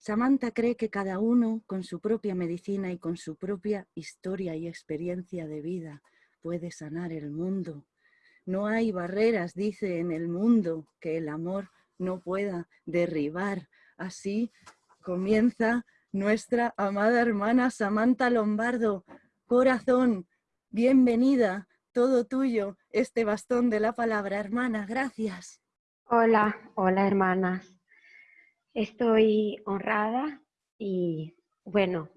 Samantha cree que cada uno, con su propia medicina y con su propia historia y experiencia de vida, puede sanar el mundo. No hay barreras, dice, en el mundo que el amor no pueda derribar. Así comienza nuestra amada hermana Samantha Lombardo. Corazón, bienvenida, todo tuyo, este bastón de la palabra, hermana, gracias. Hola, hola hermanas. Estoy honrada y bueno,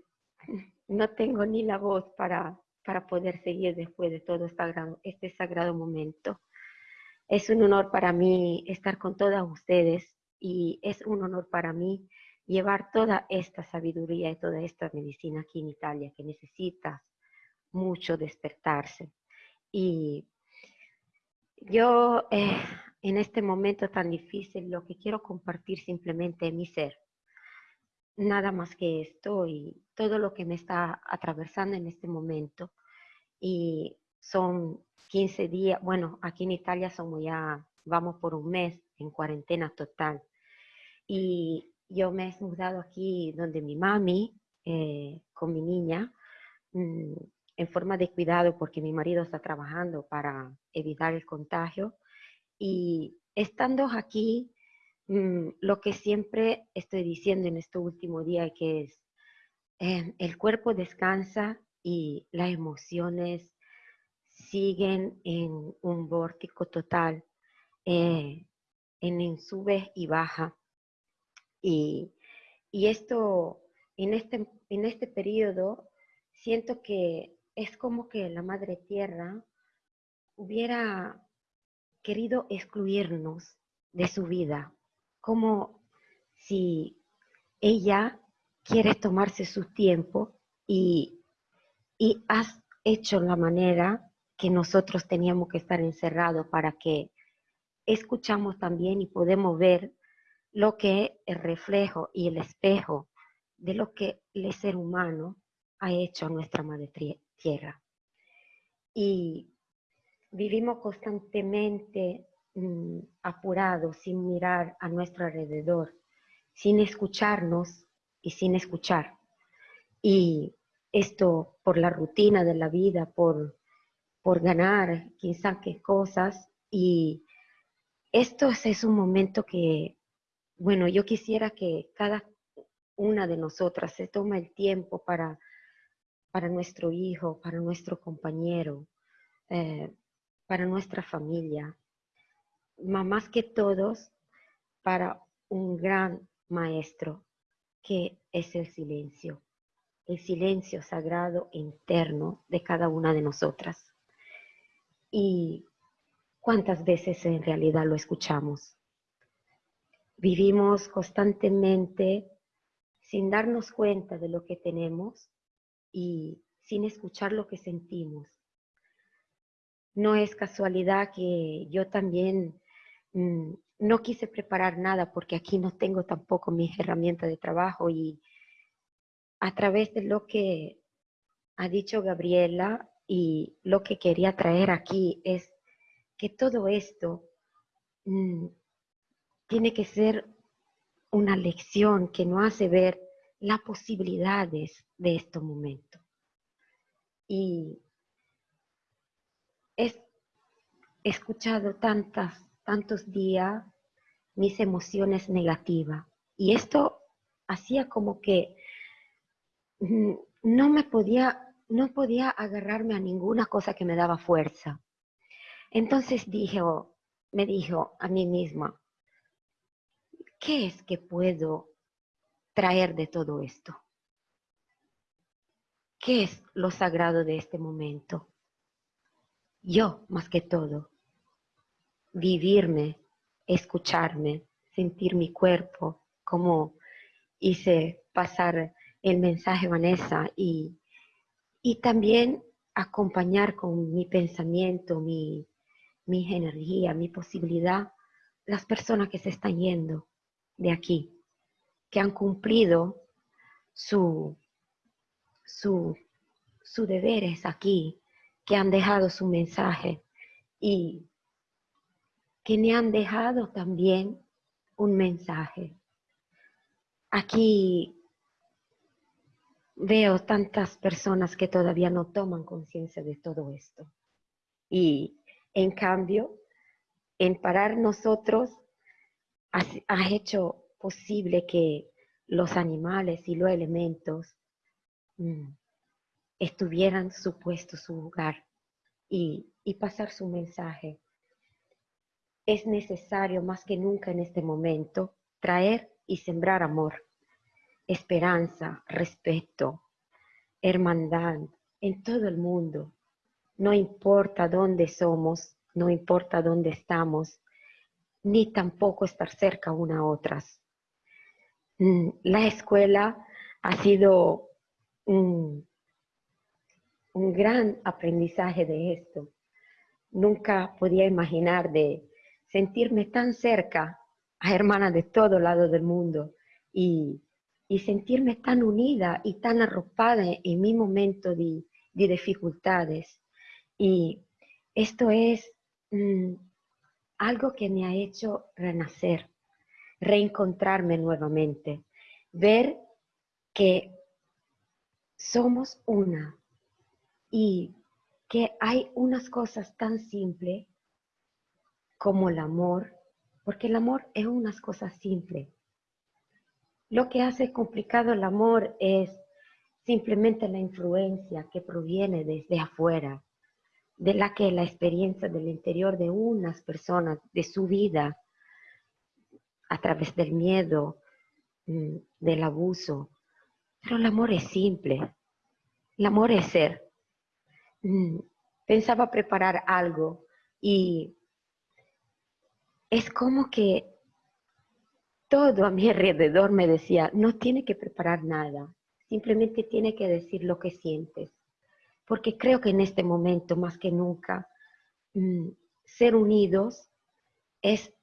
no tengo ni la voz para, para poder seguir después de todo este sagrado momento. Es un honor para mí estar con todas ustedes y es un honor para mí llevar toda esta sabiduría y toda esta medicina aquí en Italia que necesita mucho despertarse. Y yo eh, en este momento tan difícil lo que quiero compartir simplemente es mi ser. Nada más que esto y todo lo que me está atravesando en este momento. Y son 15 días, bueno, aquí en Italia somos ya, vamos por un mes en cuarentena total. Y yo me he mudado aquí donde mi mami, eh, con mi niña, mm, en forma de cuidado porque mi marido está trabajando para evitar el contagio. Y estando aquí, mm, lo que siempre estoy diciendo en este último día que es, eh, el cuerpo descansa y las emociones siguen en un vórtico total, eh, en, sube y baja. Y, esto, en este, en este periodo, siento que es como que la Madre Tierra hubiera querido excluirnos de su vida, como si ella quiere tomarse su tiempo y, y has hecho la manera que nosotros teníamos que estar encerrados para que escuchamos también y podemos ver lo que es el reflejo y el espejo de lo que el ser humano ha hecho a nuestra madre tierra. Y vivimos constantemente mm, apurados, sin mirar a nuestro alrededor, sin escucharnos y sin escuchar. Y esto por la rutina de la vida, por por ganar, sabe qué cosas. Y esto es un momento que, bueno, yo quisiera que cada una de nosotras se tome el tiempo para, para nuestro hijo, para nuestro compañero, eh, para nuestra familia, más que todos para un gran maestro que es el silencio, el silencio sagrado interno de cada una de nosotras. ¿Y cuántas veces en realidad lo escuchamos? Vivimos constantemente sin darnos cuenta de lo que tenemos y sin escuchar lo que sentimos. No es casualidad que yo también mm, no quise preparar nada porque aquí no tengo tampoco mis herramientas de trabajo y a través de lo que ha dicho Gabriela, y lo que quería traer aquí es que todo esto mm, tiene que ser una lección que nos hace ver las posibilidades de este momento. Y he escuchado tantas, tantos días mis emociones negativas y esto hacía como que mm, no me podía no podía agarrarme a ninguna cosa que me daba fuerza. Entonces dije, me dijo a mí misma, ¿qué es que puedo traer de todo esto? ¿Qué es lo sagrado de este momento? Yo, más que todo, vivirme, escucharme, sentir mi cuerpo, como hice pasar el mensaje Vanessa y y también acompañar con mi pensamiento, mi, energía, mi posibilidad, las personas que se están yendo de aquí, que han cumplido su, su, su deberes aquí, que han dejado su mensaje y que me han dejado también un mensaje. Aquí veo tantas personas que todavía no toman conciencia de todo esto. Y en cambio, en parar nosotros, ha, hecho posible que los animales y los elementos mm, estuvieran supuestos su lugar y, y pasar su mensaje. Es necesario más que nunca en este momento traer y sembrar amor, esperanza, respeto, hermandad en todo el mundo. No importa dónde somos, no importa dónde estamos, ni tampoco estar cerca una a otras. Mm, la escuela ha sido un, un gran aprendizaje de esto. Nunca podía imaginar de sentirme tan cerca a hermanas de todo lado del mundo y, sentirme tan unida y tan arropada en mi momento de, dificultades. Y esto es mm, algo que me ha hecho renacer, reencontrarme nuevamente, ver que somos una y que hay unas cosas tan simples como el amor, porque el amor es unas cosas simples. Lo que hace complicado el amor es simplemente la influencia que proviene desde afuera, de la que la experiencia del interior de unas personas, de su vida, a través del miedo, mm, del abuso. Pero el amor es simple. El amor es ser. Mm, pensaba preparar algo y es como que todo a mi alrededor me decía, no tiene que preparar nada, simplemente tiene que decir lo que sientes. Porque creo que en este momento, más que nunca, mm, ser unidos es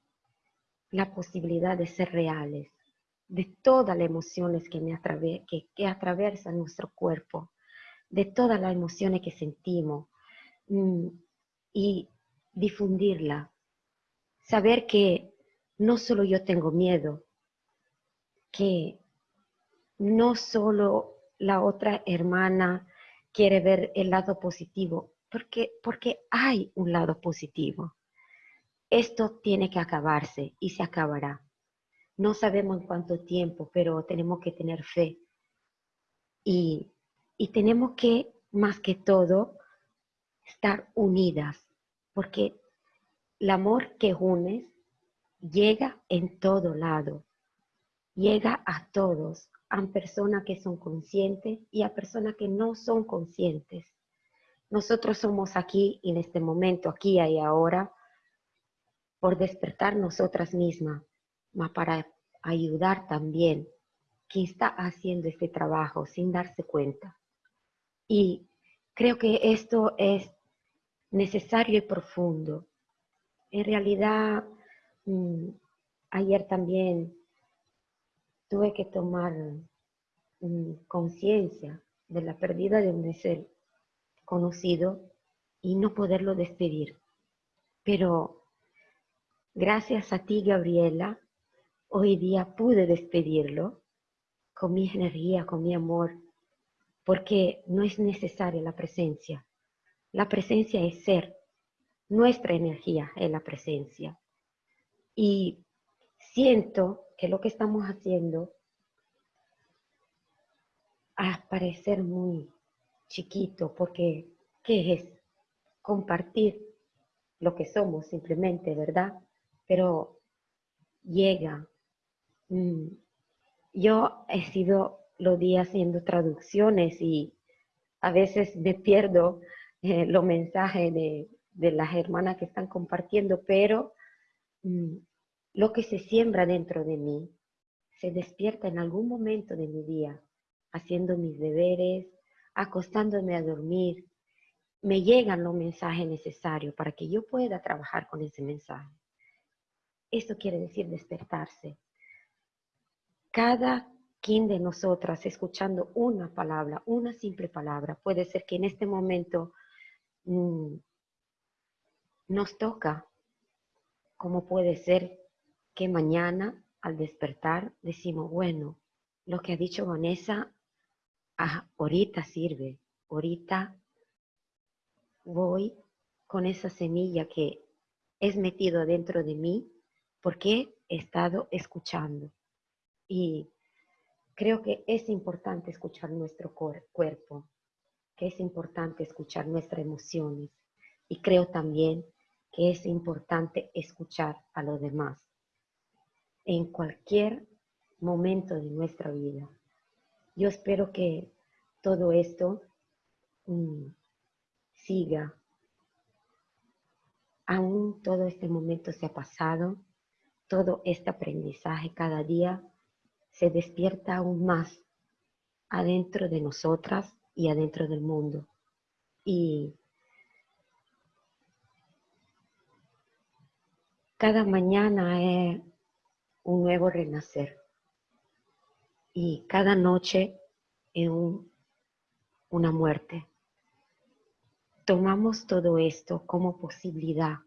la posibilidad de ser reales, de todas las emociones que, me que, que atraviesan nuestro cuerpo, de todas las emociones que sentimos mm, y difundirla, saber que no solo yo tengo miedo, que no solo la otra hermana quiere ver el lado positivo, porque, porque hay un lado positivo. Esto tiene que acabarse y se acabará. No sabemos en cuánto tiempo, pero tenemos que tener fe. Y, y tenemos que, más que todo, estar unidas, porque el amor que unes llega en todo lado, llega a todos, a personas que son conscientes y a personas que no son conscientes. Nosotros somos aquí en este momento, aquí y ahora, por despertar nosotras mismas, para ayudar también quien está haciendo este trabajo sin darse cuenta. Y creo que esto es necesario y profundo en realidad, mm, ayer también tuve que tomar mm, conciencia de la pérdida de un ser conocido y no poderlo despedir. Pero gracias a ti, Gabriela, hoy día pude despedirlo con mi energía, con mi amor, porque no es necesaria la presencia. La presencia es ser, nuestra energía en la presencia. Y siento que lo que estamos haciendo a parecer muy chiquito, porque ¿qué es? Compartir lo que somos simplemente, ¿verdad? Pero llega. Mm, yo he sido los días haciendo traducciones y a veces me pierdo eh, los mensajes de, de las hermanas que están compartiendo, pero mm, lo que se siembra dentro de mí se despierta en algún momento de mi día, haciendo mis deberes, acostándome a dormir, me llegan los mensajes necesarios para que yo pueda trabajar con ese mensaje. Esto quiere decir despertarse. Cada quien de nosotras escuchando una palabra, una simple palabra, puede ser que en este momento mm, nos toca ¿cómo puede ser que mañana al despertar decimos, bueno, lo que ha dicho Vanessa, ah, ahorita sirve, ahorita voy con esa semilla que es metido dentro de mí porque he estado escuchando. Y creo que es importante escuchar nuestro cuerpo, que es importante escuchar nuestras emociones. Y creo también que es importante escuchar a los demás en cualquier momento de nuestra vida. Yo espero que todo esto mm, siga. Aún todo este momento se ha pasado, todo este aprendizaje cada día se despierta aún más adentro de nosotras y adentro del mundo. Y cada mañana es un nuevo renacer. Y cada noche es una muerte. Tomamos todo esto como posibilidad,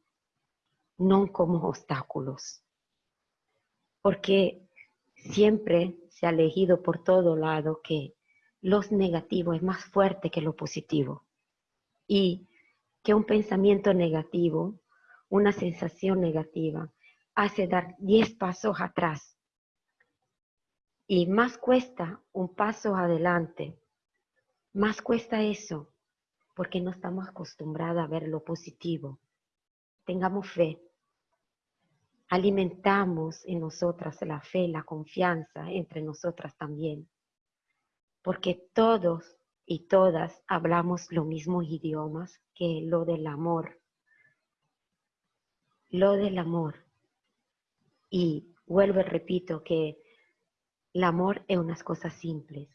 no como obstáculos. Porque siempre se ha elegido por todo lado que los negativos es más fuerte que lo positivo. Y que un pensamiento negativo, una sensación negativa, hace dar 10 pasos atrás. Y más cuesta un paso adelante. Más cuesta eso, porque no estamos acostumbrados a ver lo positivo. Tengamos fe. Alimentamos en nosotras la fe, la confianza entre nosotras también. Porque todos y todas hablamos los mismos idiomas que lo del amor. Lo del amor y vuelvo y repito que el amor es unas cosas simples.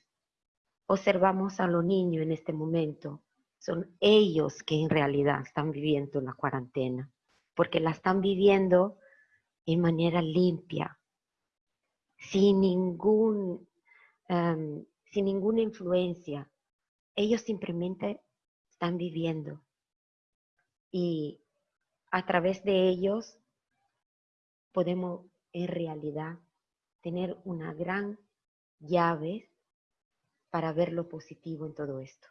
Observamos a los niños en este momento. Son ellos que en realidad están viviendo la cuarentena, porque la están viviendo en manera limpia, sin, ningún, em, sin ninguna influencia. Ellos simplemente están viviendo. Y a través de ellos podemos en realidad tener una gran llave para ver lo positivo en todo esto.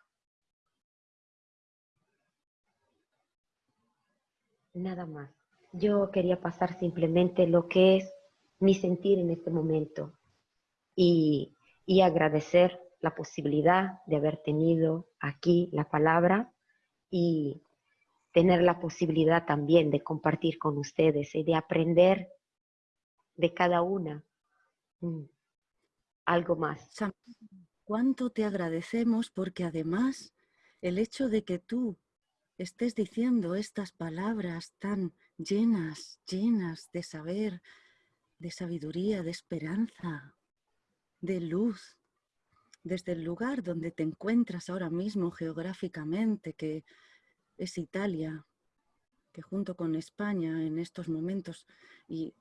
Nada más. Yo quería pasar simplemente lo que es mi sentir en este momento y, y agradecer la posibilidad de haber tenido aquí la palabra y tener la posibilidad también de compartir con ustedes y de aprender de cada una mm, algo más. ¿Cuánto te agradecemos? Porque además el hecho de que tú estés diciendo estas palabras tan llenas, llenas de saber, de sabiduría, de esperanza, de luz, desde el lugar donde te encuentras ahora mismo geográficamente, que es Italia, que junto con España en estos momentos y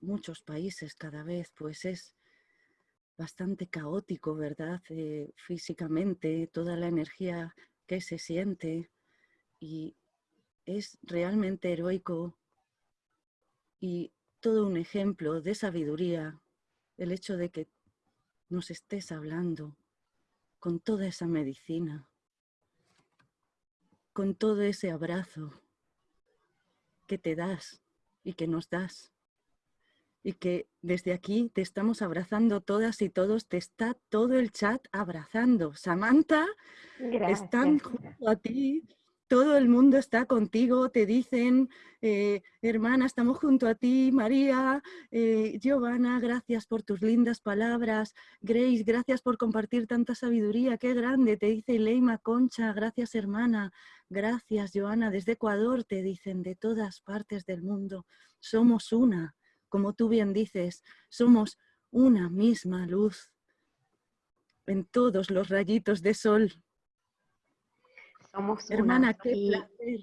muchos países cada vez, pues es bastante caótico, ¿verdad? Eh, físicamente, toda la energía que se siente y es realmente heroico y todo un ejemplo de sabiduría el hecho de que nos estés hablando con toda esa medicina con todo ese abrazo que te das y que nos das. Y que desde aquí te estamos abrazando todas y todos, te está todo el chat abrazando. Samantha, están junto a ti, todo el mundo está contigo, te dicen, eh, hermana, estamos junto a ti, María, eh, Giovanna, gracias por tus lindas palabras, Grace, gracias por compartir tanta sabiduría, qué grande, te dice Leima Concha, gracias hermana, gracias Joana, desde Ecuador te dicen, de todas partes del mundo, somos una, como tú bien dices, somos una misma luz en todos los rayitos de sol somos Hermana, qué y, placer.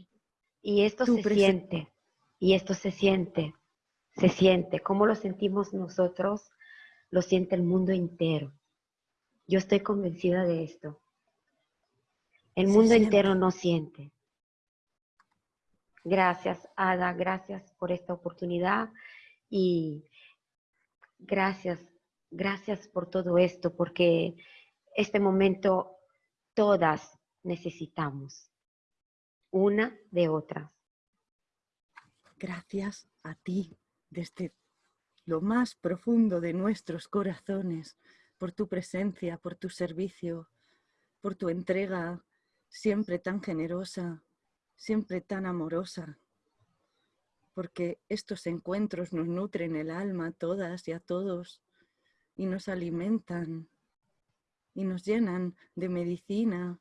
Y esto se siente, y esto se siente, se siente. ¿Cómo lo sentimos nosotros? Lo siente el mundo entero. Yo estoy convencida de esto. El mundo entero no siente. Gracias, Ada, gracias por esta oportunidad y gracias, gracias por todo esto, porque este momento todas necesitamos, una de otras. Gracias a ti desde lo más profundo de nuestros corazones por tu presencia, por tu servicio, por tu entrega siempre tan generosa, siempre tan amorosa, porque estos encuentros nos nutren el alma a todas y a todos y nos alimentan y nos llenan de medicina.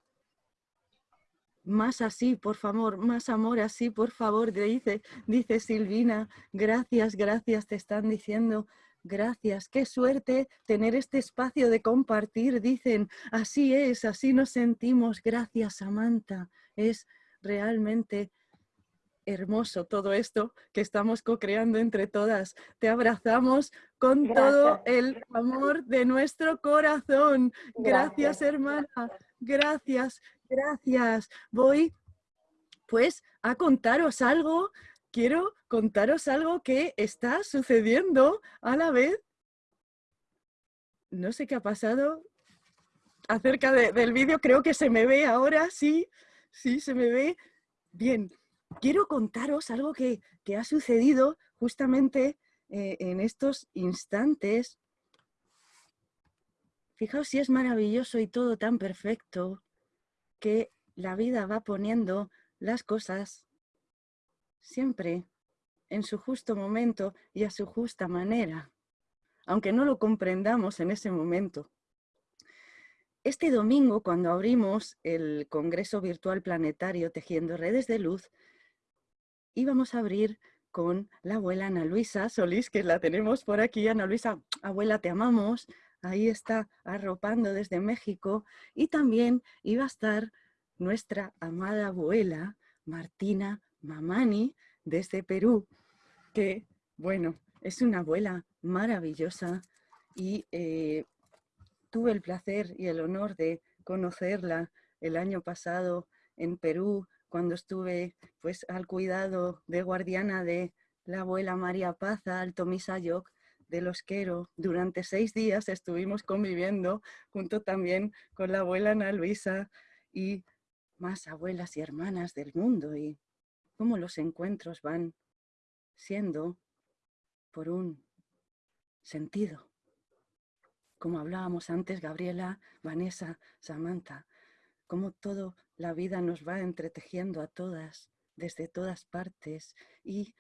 Más así, por favor, más amor así, por favor, dice, dice Silvina. Gracias, gracias, te están diciendo. Gracias, qué suerte tener este espacio de compartir, dicen. Así es, así nos sentimos. Gracias, Samantha. Es realmente hermoso todo esto que estamos co-creando entre todas. Te abrazamos con todo el amor de nuestro corazón. Gracias, hermana. Gracias, gracias. Voy pues a contaros algo. Quiero contaros algo que está sucediendo a la vez. No sé qué ha pasado acerca del vídeo. Creo que se me ve ahora, sí. Sí, se me ve. Bien, quiero contaros algo que, ha sucedido justamente eh, en estos instantes. Fijaos si es maravilloso y todo tan perfecto que la vida va poniendo las cosas siempre en su justo momento y a su justa manera, aunque no lo comprendamos en ese momento. Este domingo, cuando abrimos el Congreso Virtual Planetario Tejiendo Redes de Luz, íbamos a abrir con la abuela Ana Luisa Solís, que la tenemos por aquí. Ana Luisa, abuela, te amamos. Ahí está arropando desde México. Y también iba a estar nuestra amada abuela Martina Mamani desde Perú, que, bueno, es una abuela maravillosa y eh, tuve el placer y el honor de conocerla el año pasado en Perú, cuando estuve pues, al cuidado de guardiana de la abuela María Paza, Alto Misayoc, de los Quero. Durante seis días estuvimos conviviendo junto también con la abuela Ana Luisa y más abuelas y hermanas del mundo y cómo los encuentros van siendo por un sentido como hablábamos antes, Gabriela, Vanessa, Samantha, cómo toda la vida nos va entretejiendo a todas, desde todas partes. Y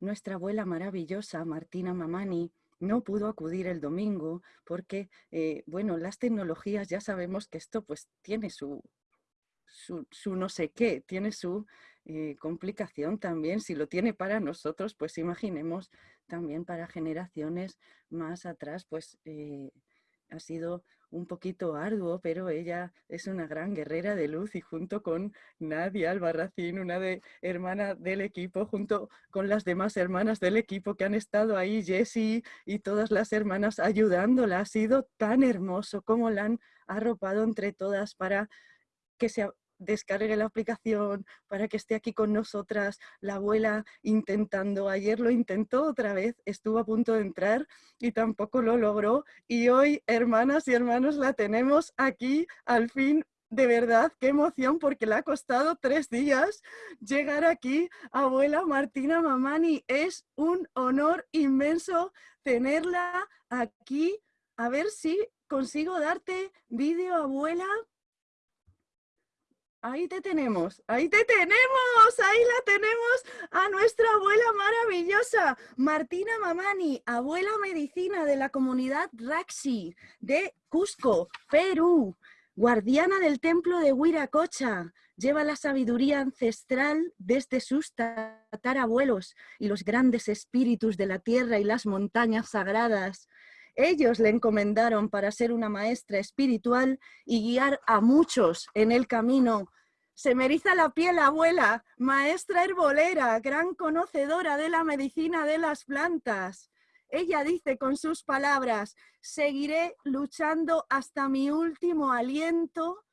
nuestra abuela maravillosa, Martina Mamani, no pudo acudir el domingo porque, eh, bueno, las tecnologías ya sabemos que esto pues tiene su, su, no sé qué, tiene su eh, complicación también. Si lo tiene para nosotros, pues imaginemos también para generaciones más atrás, pues eh, ha sido un poquito arduo, pero ella es una gran guerrera de luz y junto con Nadia Albarracín, una de, hermana del equipo, junto con las demás hermanas del equipo que han estado ahí, Jessie y todas las hermanas ayudándola, ha sido tan hermoso como la han arropado entre todas para que se descargue la aplicación para que esté aquí con nosotras. La abuela intentando, ayer lo intentó otra vez, estuvo a punto de entrar y tampoco lo logró. Y hoy, hermanas y hermanos, la tenemos aquí al fin de verdad, qué emoción, porque le ha costado tres días llegar aquí. Abuela Martina Mamani, es un honor inmenso tenerla aquí. A ver si consigo darte vídeo, abuela. Ahí te tenemos, ahí te tenemos, ahí la tenemos a nuestra abuela maravillosa, Martina Mamani, abuela medicina de la comunidad Raxi de Cusco, Perú, guardiana del templo de Huiracocha, lleva la sabiduría ancestral desde sus tatarabuelos y los grandes espíritus de la tierra y las montañas sagradas. Ellos le encomendaron para ser una maestra espiritual y guiar a muchos en el camino. Se me la piel, abuela, maestra herbolera, gran conocedora de la medicina de las plantas. Ella dice con sus palabras, seguiré luchando hasta mi último aliento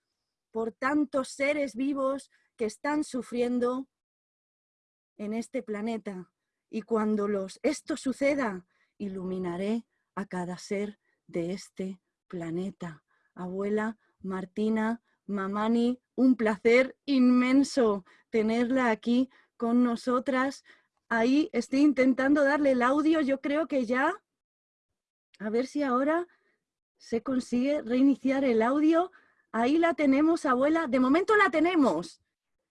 por tantos seres vivos que están sufriendo en este planeta y cuando los, esto suceda, iluminaré a cada ser de este planeta. Abuela Martina Mamani, un placer inmenso tenerla aquí con nosotras. Ahí estoy intentando darle el audio, yo creo que ya, a ver si ahora se consigue reiniciar el audio. Ahí la tenemos, abuela. De momento la tenemos,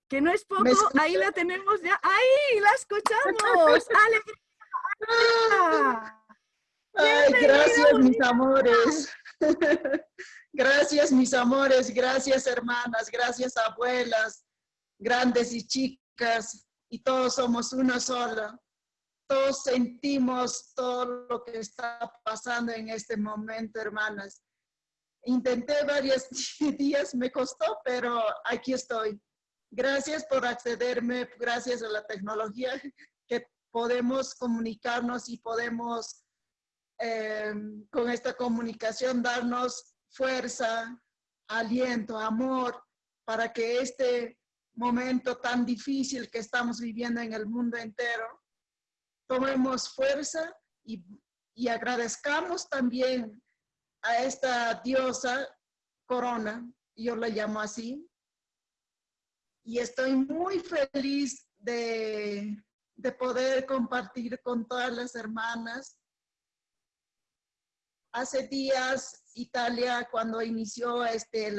que no es poco. Ahí la tenemos ya. ¡Ahí! ¡La escuchamos! ¡Alegría! Ay, gracias, mis amores. Gracias, mis amores. Gracias, hermanas. Gracias, abuelas, grandes y chicas. Y todos somos una sola. Todos sentimos todo lo que está pasando en este momento, hermanas. Intenté varios días, me costó, pero aquí estoy. Gracias por accederme, gracias a la tecnología que podemos comunicarnos y podemos eh, con esta comunicación darnos fuerza, aliento, amor, para que este momento tan difícil que estamos viviendo en el mundo entero, tomemos fuerza y, y agradezcamos también a esta diosa Corona, yo la llamo así, y estoy muy feliz de, de poder compartir con todas las hermanas hace días Italia cuando inició este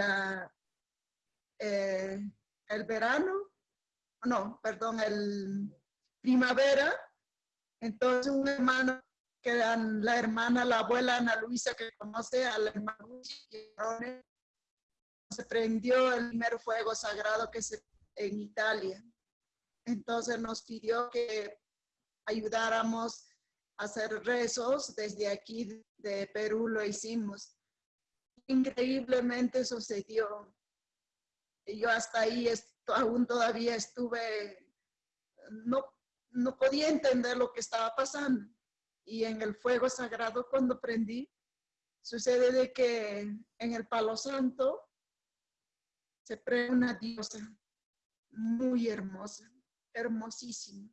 eh, el verano, no, perdón, el primavera, entonces un hermano que la hermana, la abuela Ana Luisa que conoce a la hermana se prendió el primer fuego sagrado que se en Italia. Entonces nos pidió que ayudáramos hacer rezos. Desde aquí de Perú lo hicimos. Increíblemente sucedió. Yo hasta ahí aún todavía estuve, no, no podía entender lo que estaba pasando. Y en el fuego sagrado cuando prendí, sucede de que en el palo santo se prende una diosa muy hermosa, hermosísima.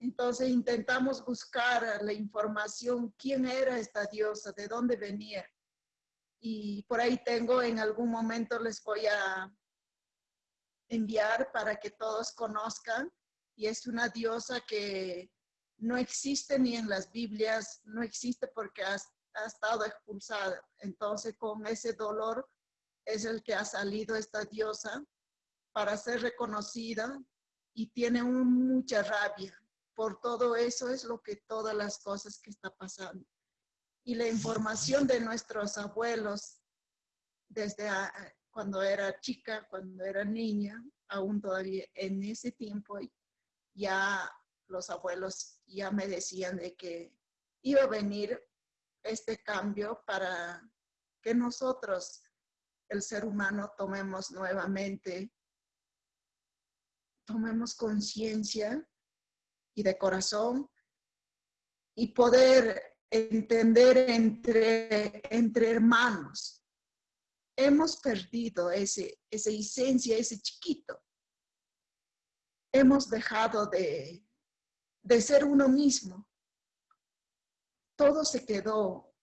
Entonces intentamos buscar la información, quién era esta diosa, de dónde venía. Y por ahí tengo, en algún momento les voy a enviar para que todos conozcan. Y es una diosa que no existe ni en las Biblias, no existe porque ha, estado expulsada. Entonces con ese dolor es el que ha salido esta diosa para ser reconocida y tiene mucha rabia por todo eso es lo que todas las cosas que está pasando. Y la información de nuestros abuelos desde cuando era chica, cuando era niña, aún todavía en ese tiempo ya los abuelos ya me decían de que iba a venir este cambio para que nosotros, el ser humano, tomemos nuevamente, tomemos conciencia y de corazón y poder entender entre, entre hermanos. Hemos perdido ese, esa esencia, ese chiquito. Hemos dejado de, de ser uno mismo. Todo se quedó.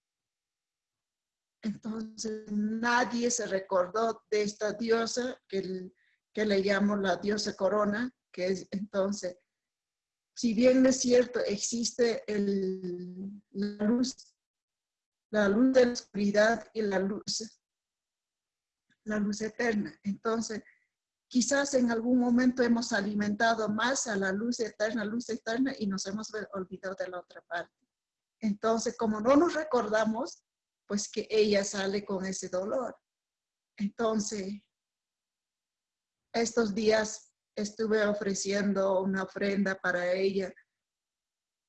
Entonces nadie se recordó de esta diosa que, que le llamo la diosa corona, que es entonces si bien es cierto, existe la luz, la luz de la oscuridad y la luz, la luz eterna. Entonces, quizás en algún momento hemos alimentado más a la luz eterna, luz eterna, y nos hemos olvidado de la otra parte. Entonces, como no nos recordamos, pues que ella sale con ese dolor. Entonces, estos días estuve ofreciendo una ofrenda para ella,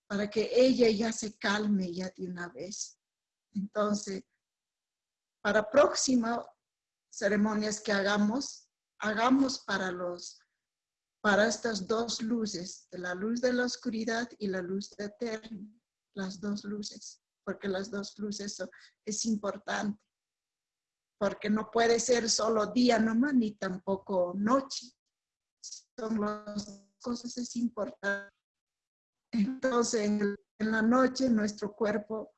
para que ella ya se calme ya de una vez. Entonces, para próximas ceremonias que hagamos, hagamos para los para estas dos luces, la luz de la oscuridad y la luz eterna, las dos luces, porque las dos luces es importante, porque no puede ser solo día nomás, ni tampoco noche son los cosas es importante. Entonces, en, en la noche nuestro cuerpo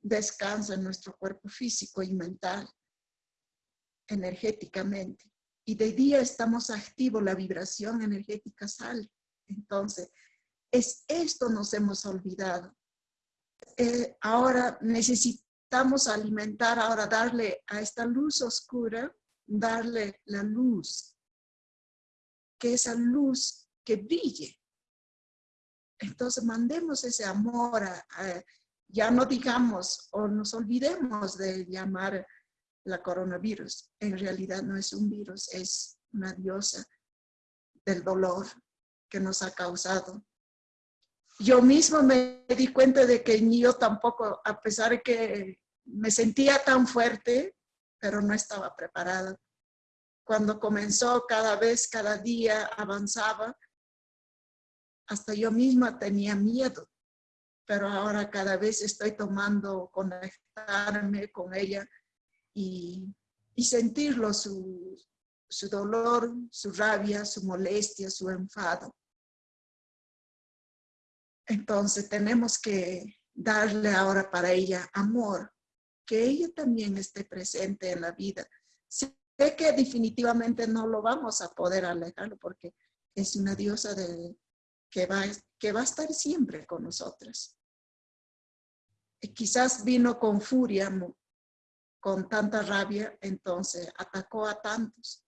descansa, nuestro cuerpo físico y mental, energéticamente. Y de día estamos activos, la vibración energética sale. Entonces, es esto nos hemos olvidado. Eh, ahora necesitamos alimentar, ahora darle a esta luz oscura, darle la luz, que esa luz que brille. Entonces mandemos ese amor, ya no digamos o nos olvidemos de llamar la coronavirus. En realidad no es un virus, es una diosa del dolor que nos ha causado yo mismo me di cuenta de que yo tampoco, a pesar de que me sentía tan fuerte, pero no estaba preparada. Cuando comenzó cada vez, cada día avanzaba, hasta yo misma tenía miedo, pero ahora cada vez estoy tomando conectarme con ella y, y sentirlo, su, su dolor, su rabia, su molestia, su enfado. Entonces tenemos que darle ahora para ella amor, que ella también esté presente en la vida. Que definitivamente no lo vamos a poder alejarlo porque es una diosa que, va, que va a estar siempre con nosotras. Y quizás vino con furia, con tanta rabia, entonces atacó a tantos.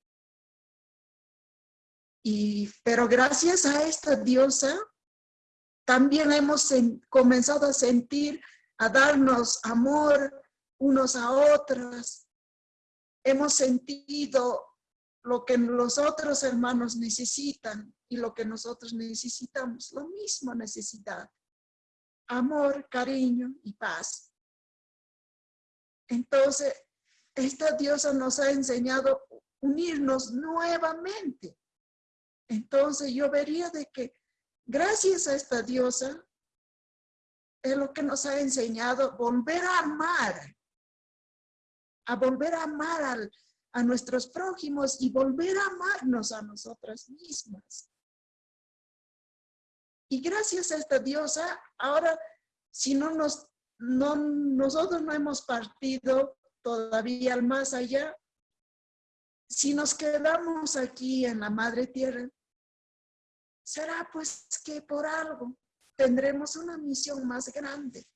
Y, pero gracias a esta diosa, también hemos comenzado a sentir, a darnos amor unos a otros. Hemos sentido lo que los otros hermanos necesitan y lo que nosotros necesitamos, lo mismo necesidad. Amor, cariño y paz. Entonces, esta diosa nos ha enseñado unirnos nuevamente. Entonces yo vería de que Gracias a esta diosa, es lo que nos ha enseñado volver a amar, a volver a amar a nuestros prójimos y volver a amarnos a nosotras mismas. Y gracias a esta diosa, ahora, si no nos, no, nosotros no hemos partido todavía al más allá, si nos quedamos aquí en la madre tierra, será pues que por algo tendremos una misión más grande.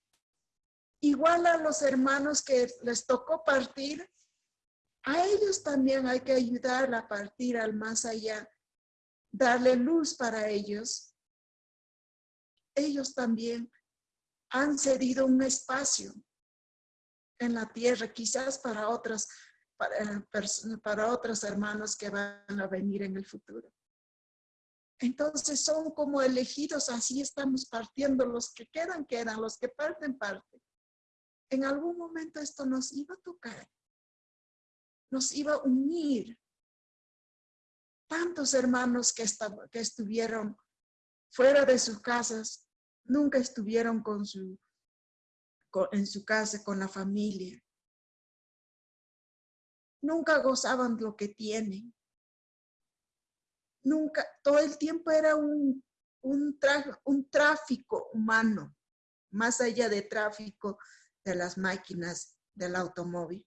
Igual a los hermanos que les tocó partir, a ellos también hay que ayudar a partir al más allá, darle luz para ellos. Ellos también han cedido un espacio en la tierra, quizás para otras, para, otros hermanos que van a venir en el futuro. Entonces son como elegidos, así estamos partiendo, los que quedan, quedan, los que parten, parten. En algún momento esto nos iba a tocar, nos iba a unir. Tantos hermanos que, que estuvieron fuera de sus casas, nunca estuvieron con su, en su casa, con la familia. Nunca gozaban lo que tienen nunca, todo el tiempo era un, un, un tráfico humano, más allá de tráfico de las máquinas del automóvil.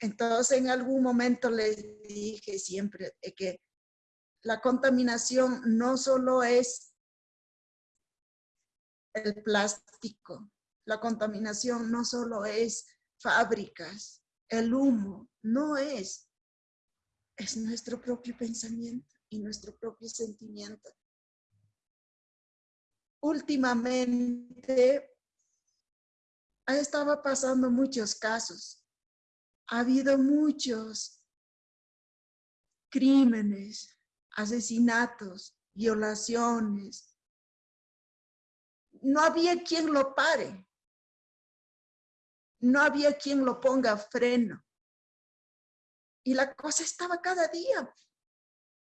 Entonces, en algún momento les dije siempre que la contaminación no solo es el plástico, la contaminación no solo es fábricas, el humo, no es es nuestro propio pensamiento y nuestro propio sentimiento. Últimamente estaba pasando muchos casos. Ha habido muchos crímenes, asesinatos, violaciones. No había quien lo pare. No había quien lo ponga freno. Y la cosa estaba cada día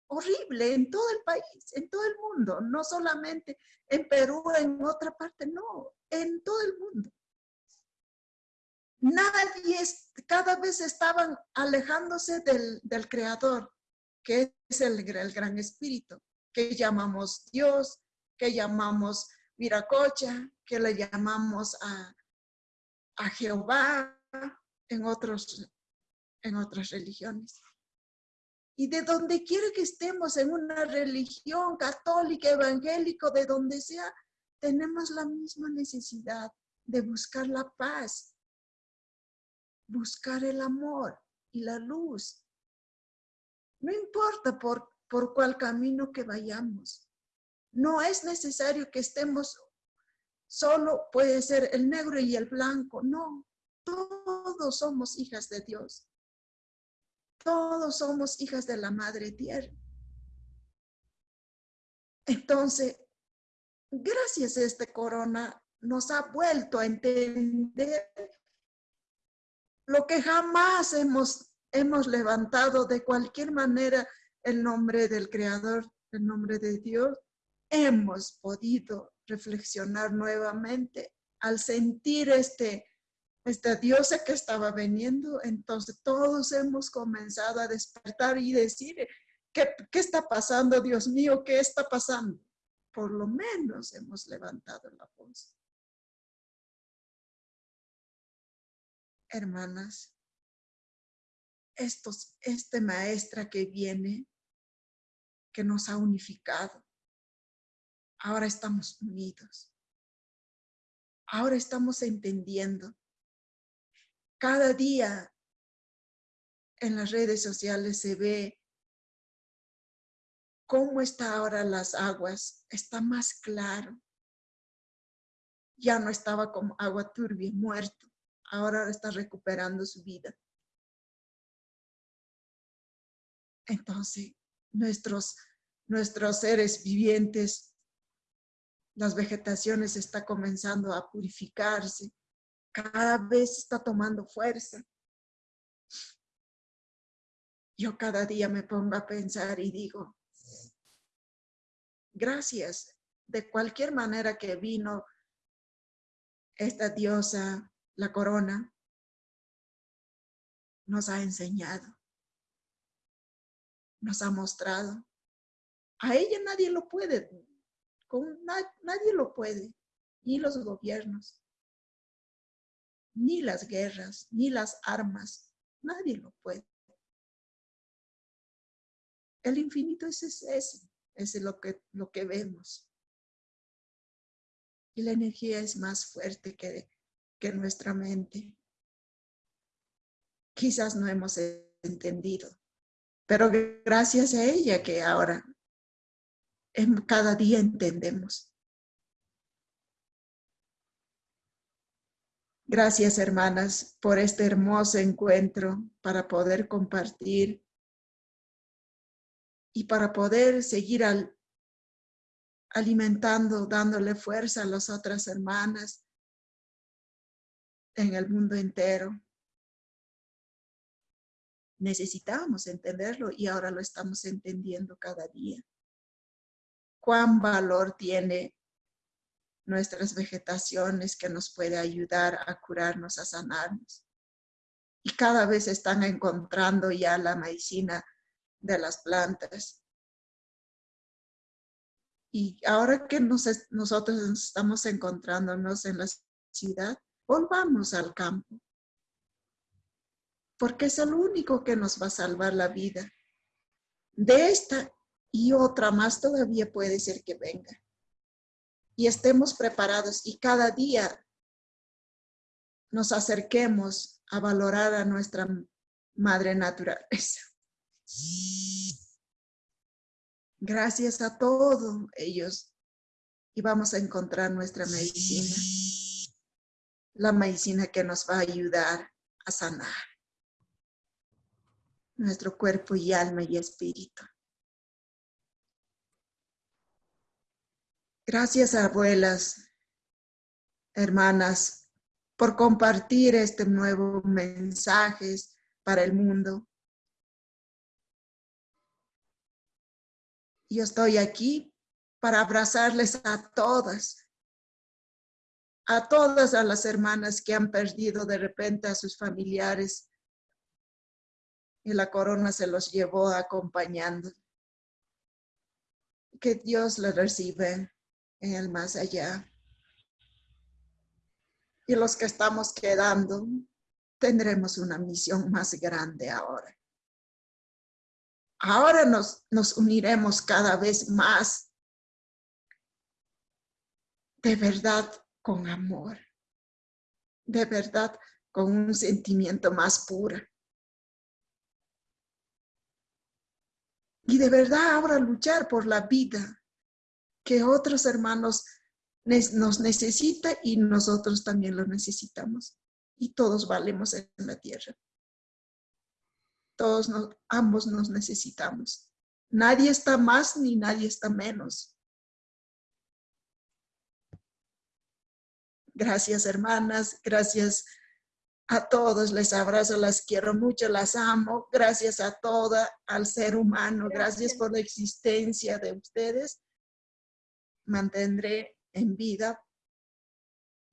horrible en todo el país, en todo el mundo, no solamente en Perú, en otra parte, no, en todo el mundo. Nadie, cada vez estaban alejándose del, del Creador, que es el, el gran espíritu, que llamamos Dios, que llamamos Viracocha, que le llamamos a, a Jehová en, otros, en otras religiones. Y de donde quiera que estemos, en una religión católica, evangélico, de donde sea, tenemos la misma necesidad de buscar la paz, buscar el amor y la luz. No importa por, por cuál camino que vayamos. No es necesario que estemos solo, puede ser el negro y el blanco. No, todos somos hijas de Dios. Todos somos hijas de la Madre Tierra. Entonces, gracias a este corona, nos ha vuelto a entender lo que jamás hemos, hemos levantado de cualquier manera el nombre del Creador, el nombre de Dios, hemos podido reflexionar nuevamente al sentir este, esta diosa que estaba veniendo. Entonces todos hemos comenzado a despertar y decir, ¿qué, qué está pasando, Dios mío? ¿Qué está pasando? Por lo menos hemos levantado la voz. Hermanas, estos, este maestra que viene, que nos ha unificado, ahora estamos unidos. Ahora estamos entendiendo. Cada día en las redes sociales se ve cómo está ahora las aguas. Está más claro. Ya no estaba como agua turbia, muerto. Ahora está recuperando su vida. Entonces, nuestros, nuestros seres vivientes las vegetaciones está comenzando a purificarse, cada vez está tomando fuerza. Yo cada día me pongo a pensar y digo, gracias, de cualquier manera que vino esta diosa, la corona, nos ha enseñado, nos ha mostrado. A ella nadie lo puede nadie lo puede, ni los gobiernos, ni las guerras, ni las armas, nadie lo puede. El infinito es ese es lo que, lo que vemos. Y la energía es más fuerte que, nuestra mente. Quizás no hemos entendido, pero gracias a ella que ahora cada día entendemos. Gracias, hermanas, por este hermoso encuentro para poder compartir y para poder seguir alimentando, dándole fuerza a las otras hermanas en el mundo entero. Necesitamos entenderlo y ahora lo estamos entendiendo cada día cuán valor tiene nuestras vegetaciones que nos puede ayudar a curarnos, a sanarnos. Y cada vez están encontrando ya la medicina de las plantas. Y ahora que nosotros estamos encontrándonos en la ciudad, volvamos al campo. Porque es el único que nos va a salvar la vida. De esta y otra más todavía puede ser que venga. Y estemos preparados y cada día nos acerquemos a valorar a nuestra madre naturaleza. Gracias a todos ellos y vamos a encontrar nuestra medicina. La medicina que nos va a ayudar a sanar nuestro cuerpo y alma y espíritu. Gracias, abuelas, hermanas, por compartir este nuevo mensaje para el mundo. Yo estoy aquí para abrazarles a todas, a todas a las hermanas que han perdido de repente a sus familiares y la corona se los llevó acompañando que Dios le recibe en el más allá. Y los que estamos quedando, tendremos una misión más grande ahora. Ahora nos, nos uniremos cada vez más de verdad con amor, de verdad con un sentimiento más puro. Y de verdad ahora luchar por la vida que otros hermanos nos necesitan y nosotros también lo necesitamos. Y todos valemos en la tierra. Todos ambos nos necesitamos. Nadie está más ni nadie está menos. Gracias hermanas, gracias a todos, les abrazo, las quiero mucho, las amo. Gracias a toda, al ser humano, gracias por la existencia de ustedes. Mantendré en vida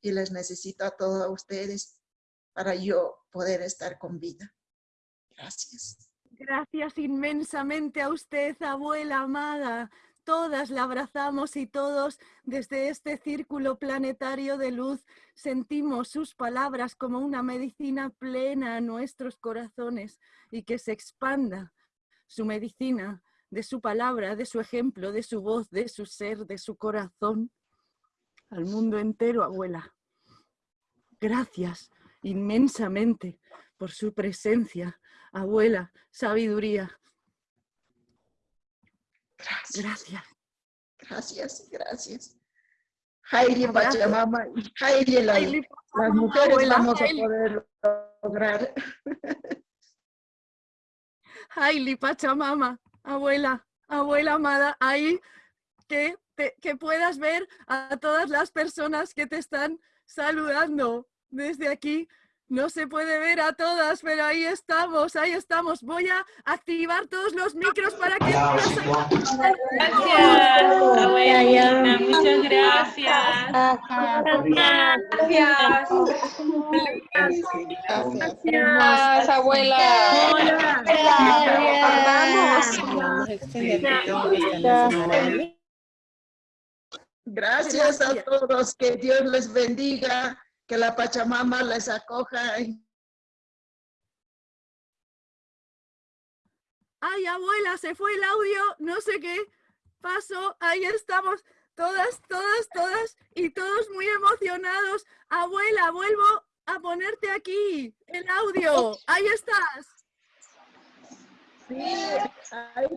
y les necesito a todos ustedes para yo poder estar con vida. Gracias. Gracias inmensamente a usted, abuela amada. Todas la abrazamos y todos desde este círculo planetario de luz sentimos sus palabras como una medicina plena a nuestros corazones y que se expanda su medicina de su palabra, de su ejemplo, de su voz, de su ser, de su corazón al mundo entero, abuela. Gracias inmensamente por su presencia, abuela, sabiduría, Gracias. Gracias, gracias. Haile Pachamama, Haile, la, las mujeres vamos a poder lograr. Haile Pachamama, abuela, abuela amada, ahí que, que puedas ver a todas las personas que te están saludando desde aquí no se puede ver a todas, pero ahí estamos, ahí estamos. Voy a activar todos los micros para que... Gracias, abuelita, muchas gracias. Gracias. Gracias, abuela. Gracias a todos, que Dios les bendiga que la Pachamama les acoja. Ay, abuela, se fue el audio, no sé qué pasó, ahí estamos, todas, todas, todas, y todos muy emocionados. Abuela, vuelvo a ponerte aquí, el audio, ahí estás. Sí, ahí,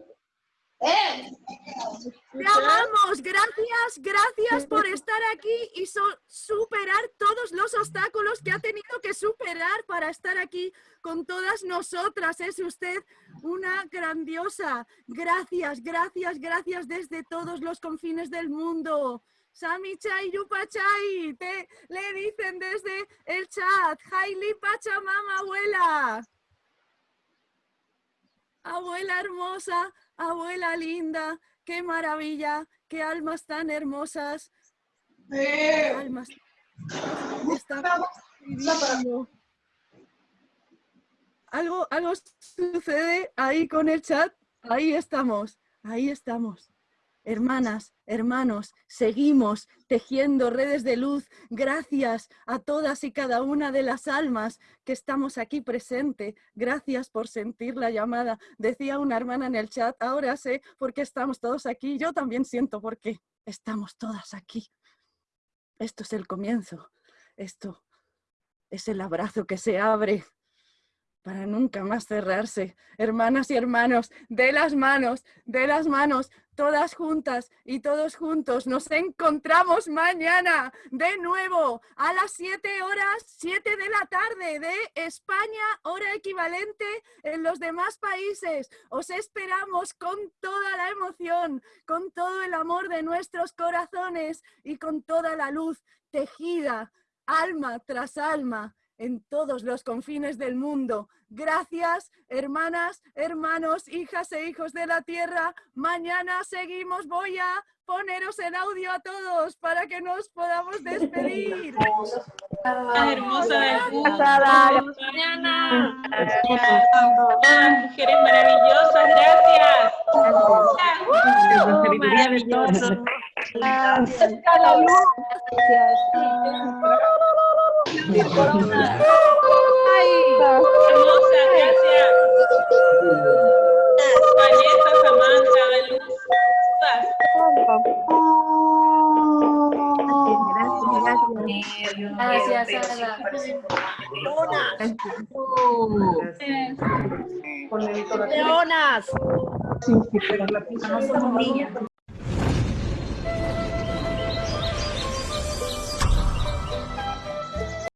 te amamos, gracias, gracias por estar aquí y superar todos los obstáculos que ha tenido que superar para estar aquí con todas nosotras. Es usted una grandiosa. Gracias, gracias, gracias desde todos los confines del mundo. Sami Chai Yupachai, te le dicen desde el chat. Haili Pachamama, abuela. Abuela hermosa, abuela linda, qué maravilla, qué almas tan hermosas. Almas Algo, algo sucede ahí con el chat, ahí estamos, ahí estamos. Hermanas, hermanos, seguimos tejiendo redes de luz gracias a todas y cada una de las almas que estamos aquí presente. Gracias por sentir la llamada. Decía una hermana en el chat, ahora sé por qué estamos todos aquí. Yo también siento por qué estamos todas aquí. Esto es el comienzo. Esto es el abrazo que se abre para nunca más cerrarse. Hermanas y hermanos, de las manos, de las manos, todas juntas y todos juntos. Nos encontramos mañana de nuevo a las 7 horas, 7 de la tarde de España, hora equivalente en los demás países. Os esperamos con toda la emoción, con todo el amor de nuestros corazones y con toda la luz tejida, alma tras alma en todos los confines del mundo. Gracias, hermanas, hermanos, hijas e hijos de la tierra. Mañana seguimos. Voy a poneros el audio a todos para que nos podamos despedir. hermosa del Mañana. Mujeres maravillosas, gracias. Maravilloso. Hermosa, gracias. Vanessa, Samantha, Luz. Gracias, Ada. Leonas. No somos niñas.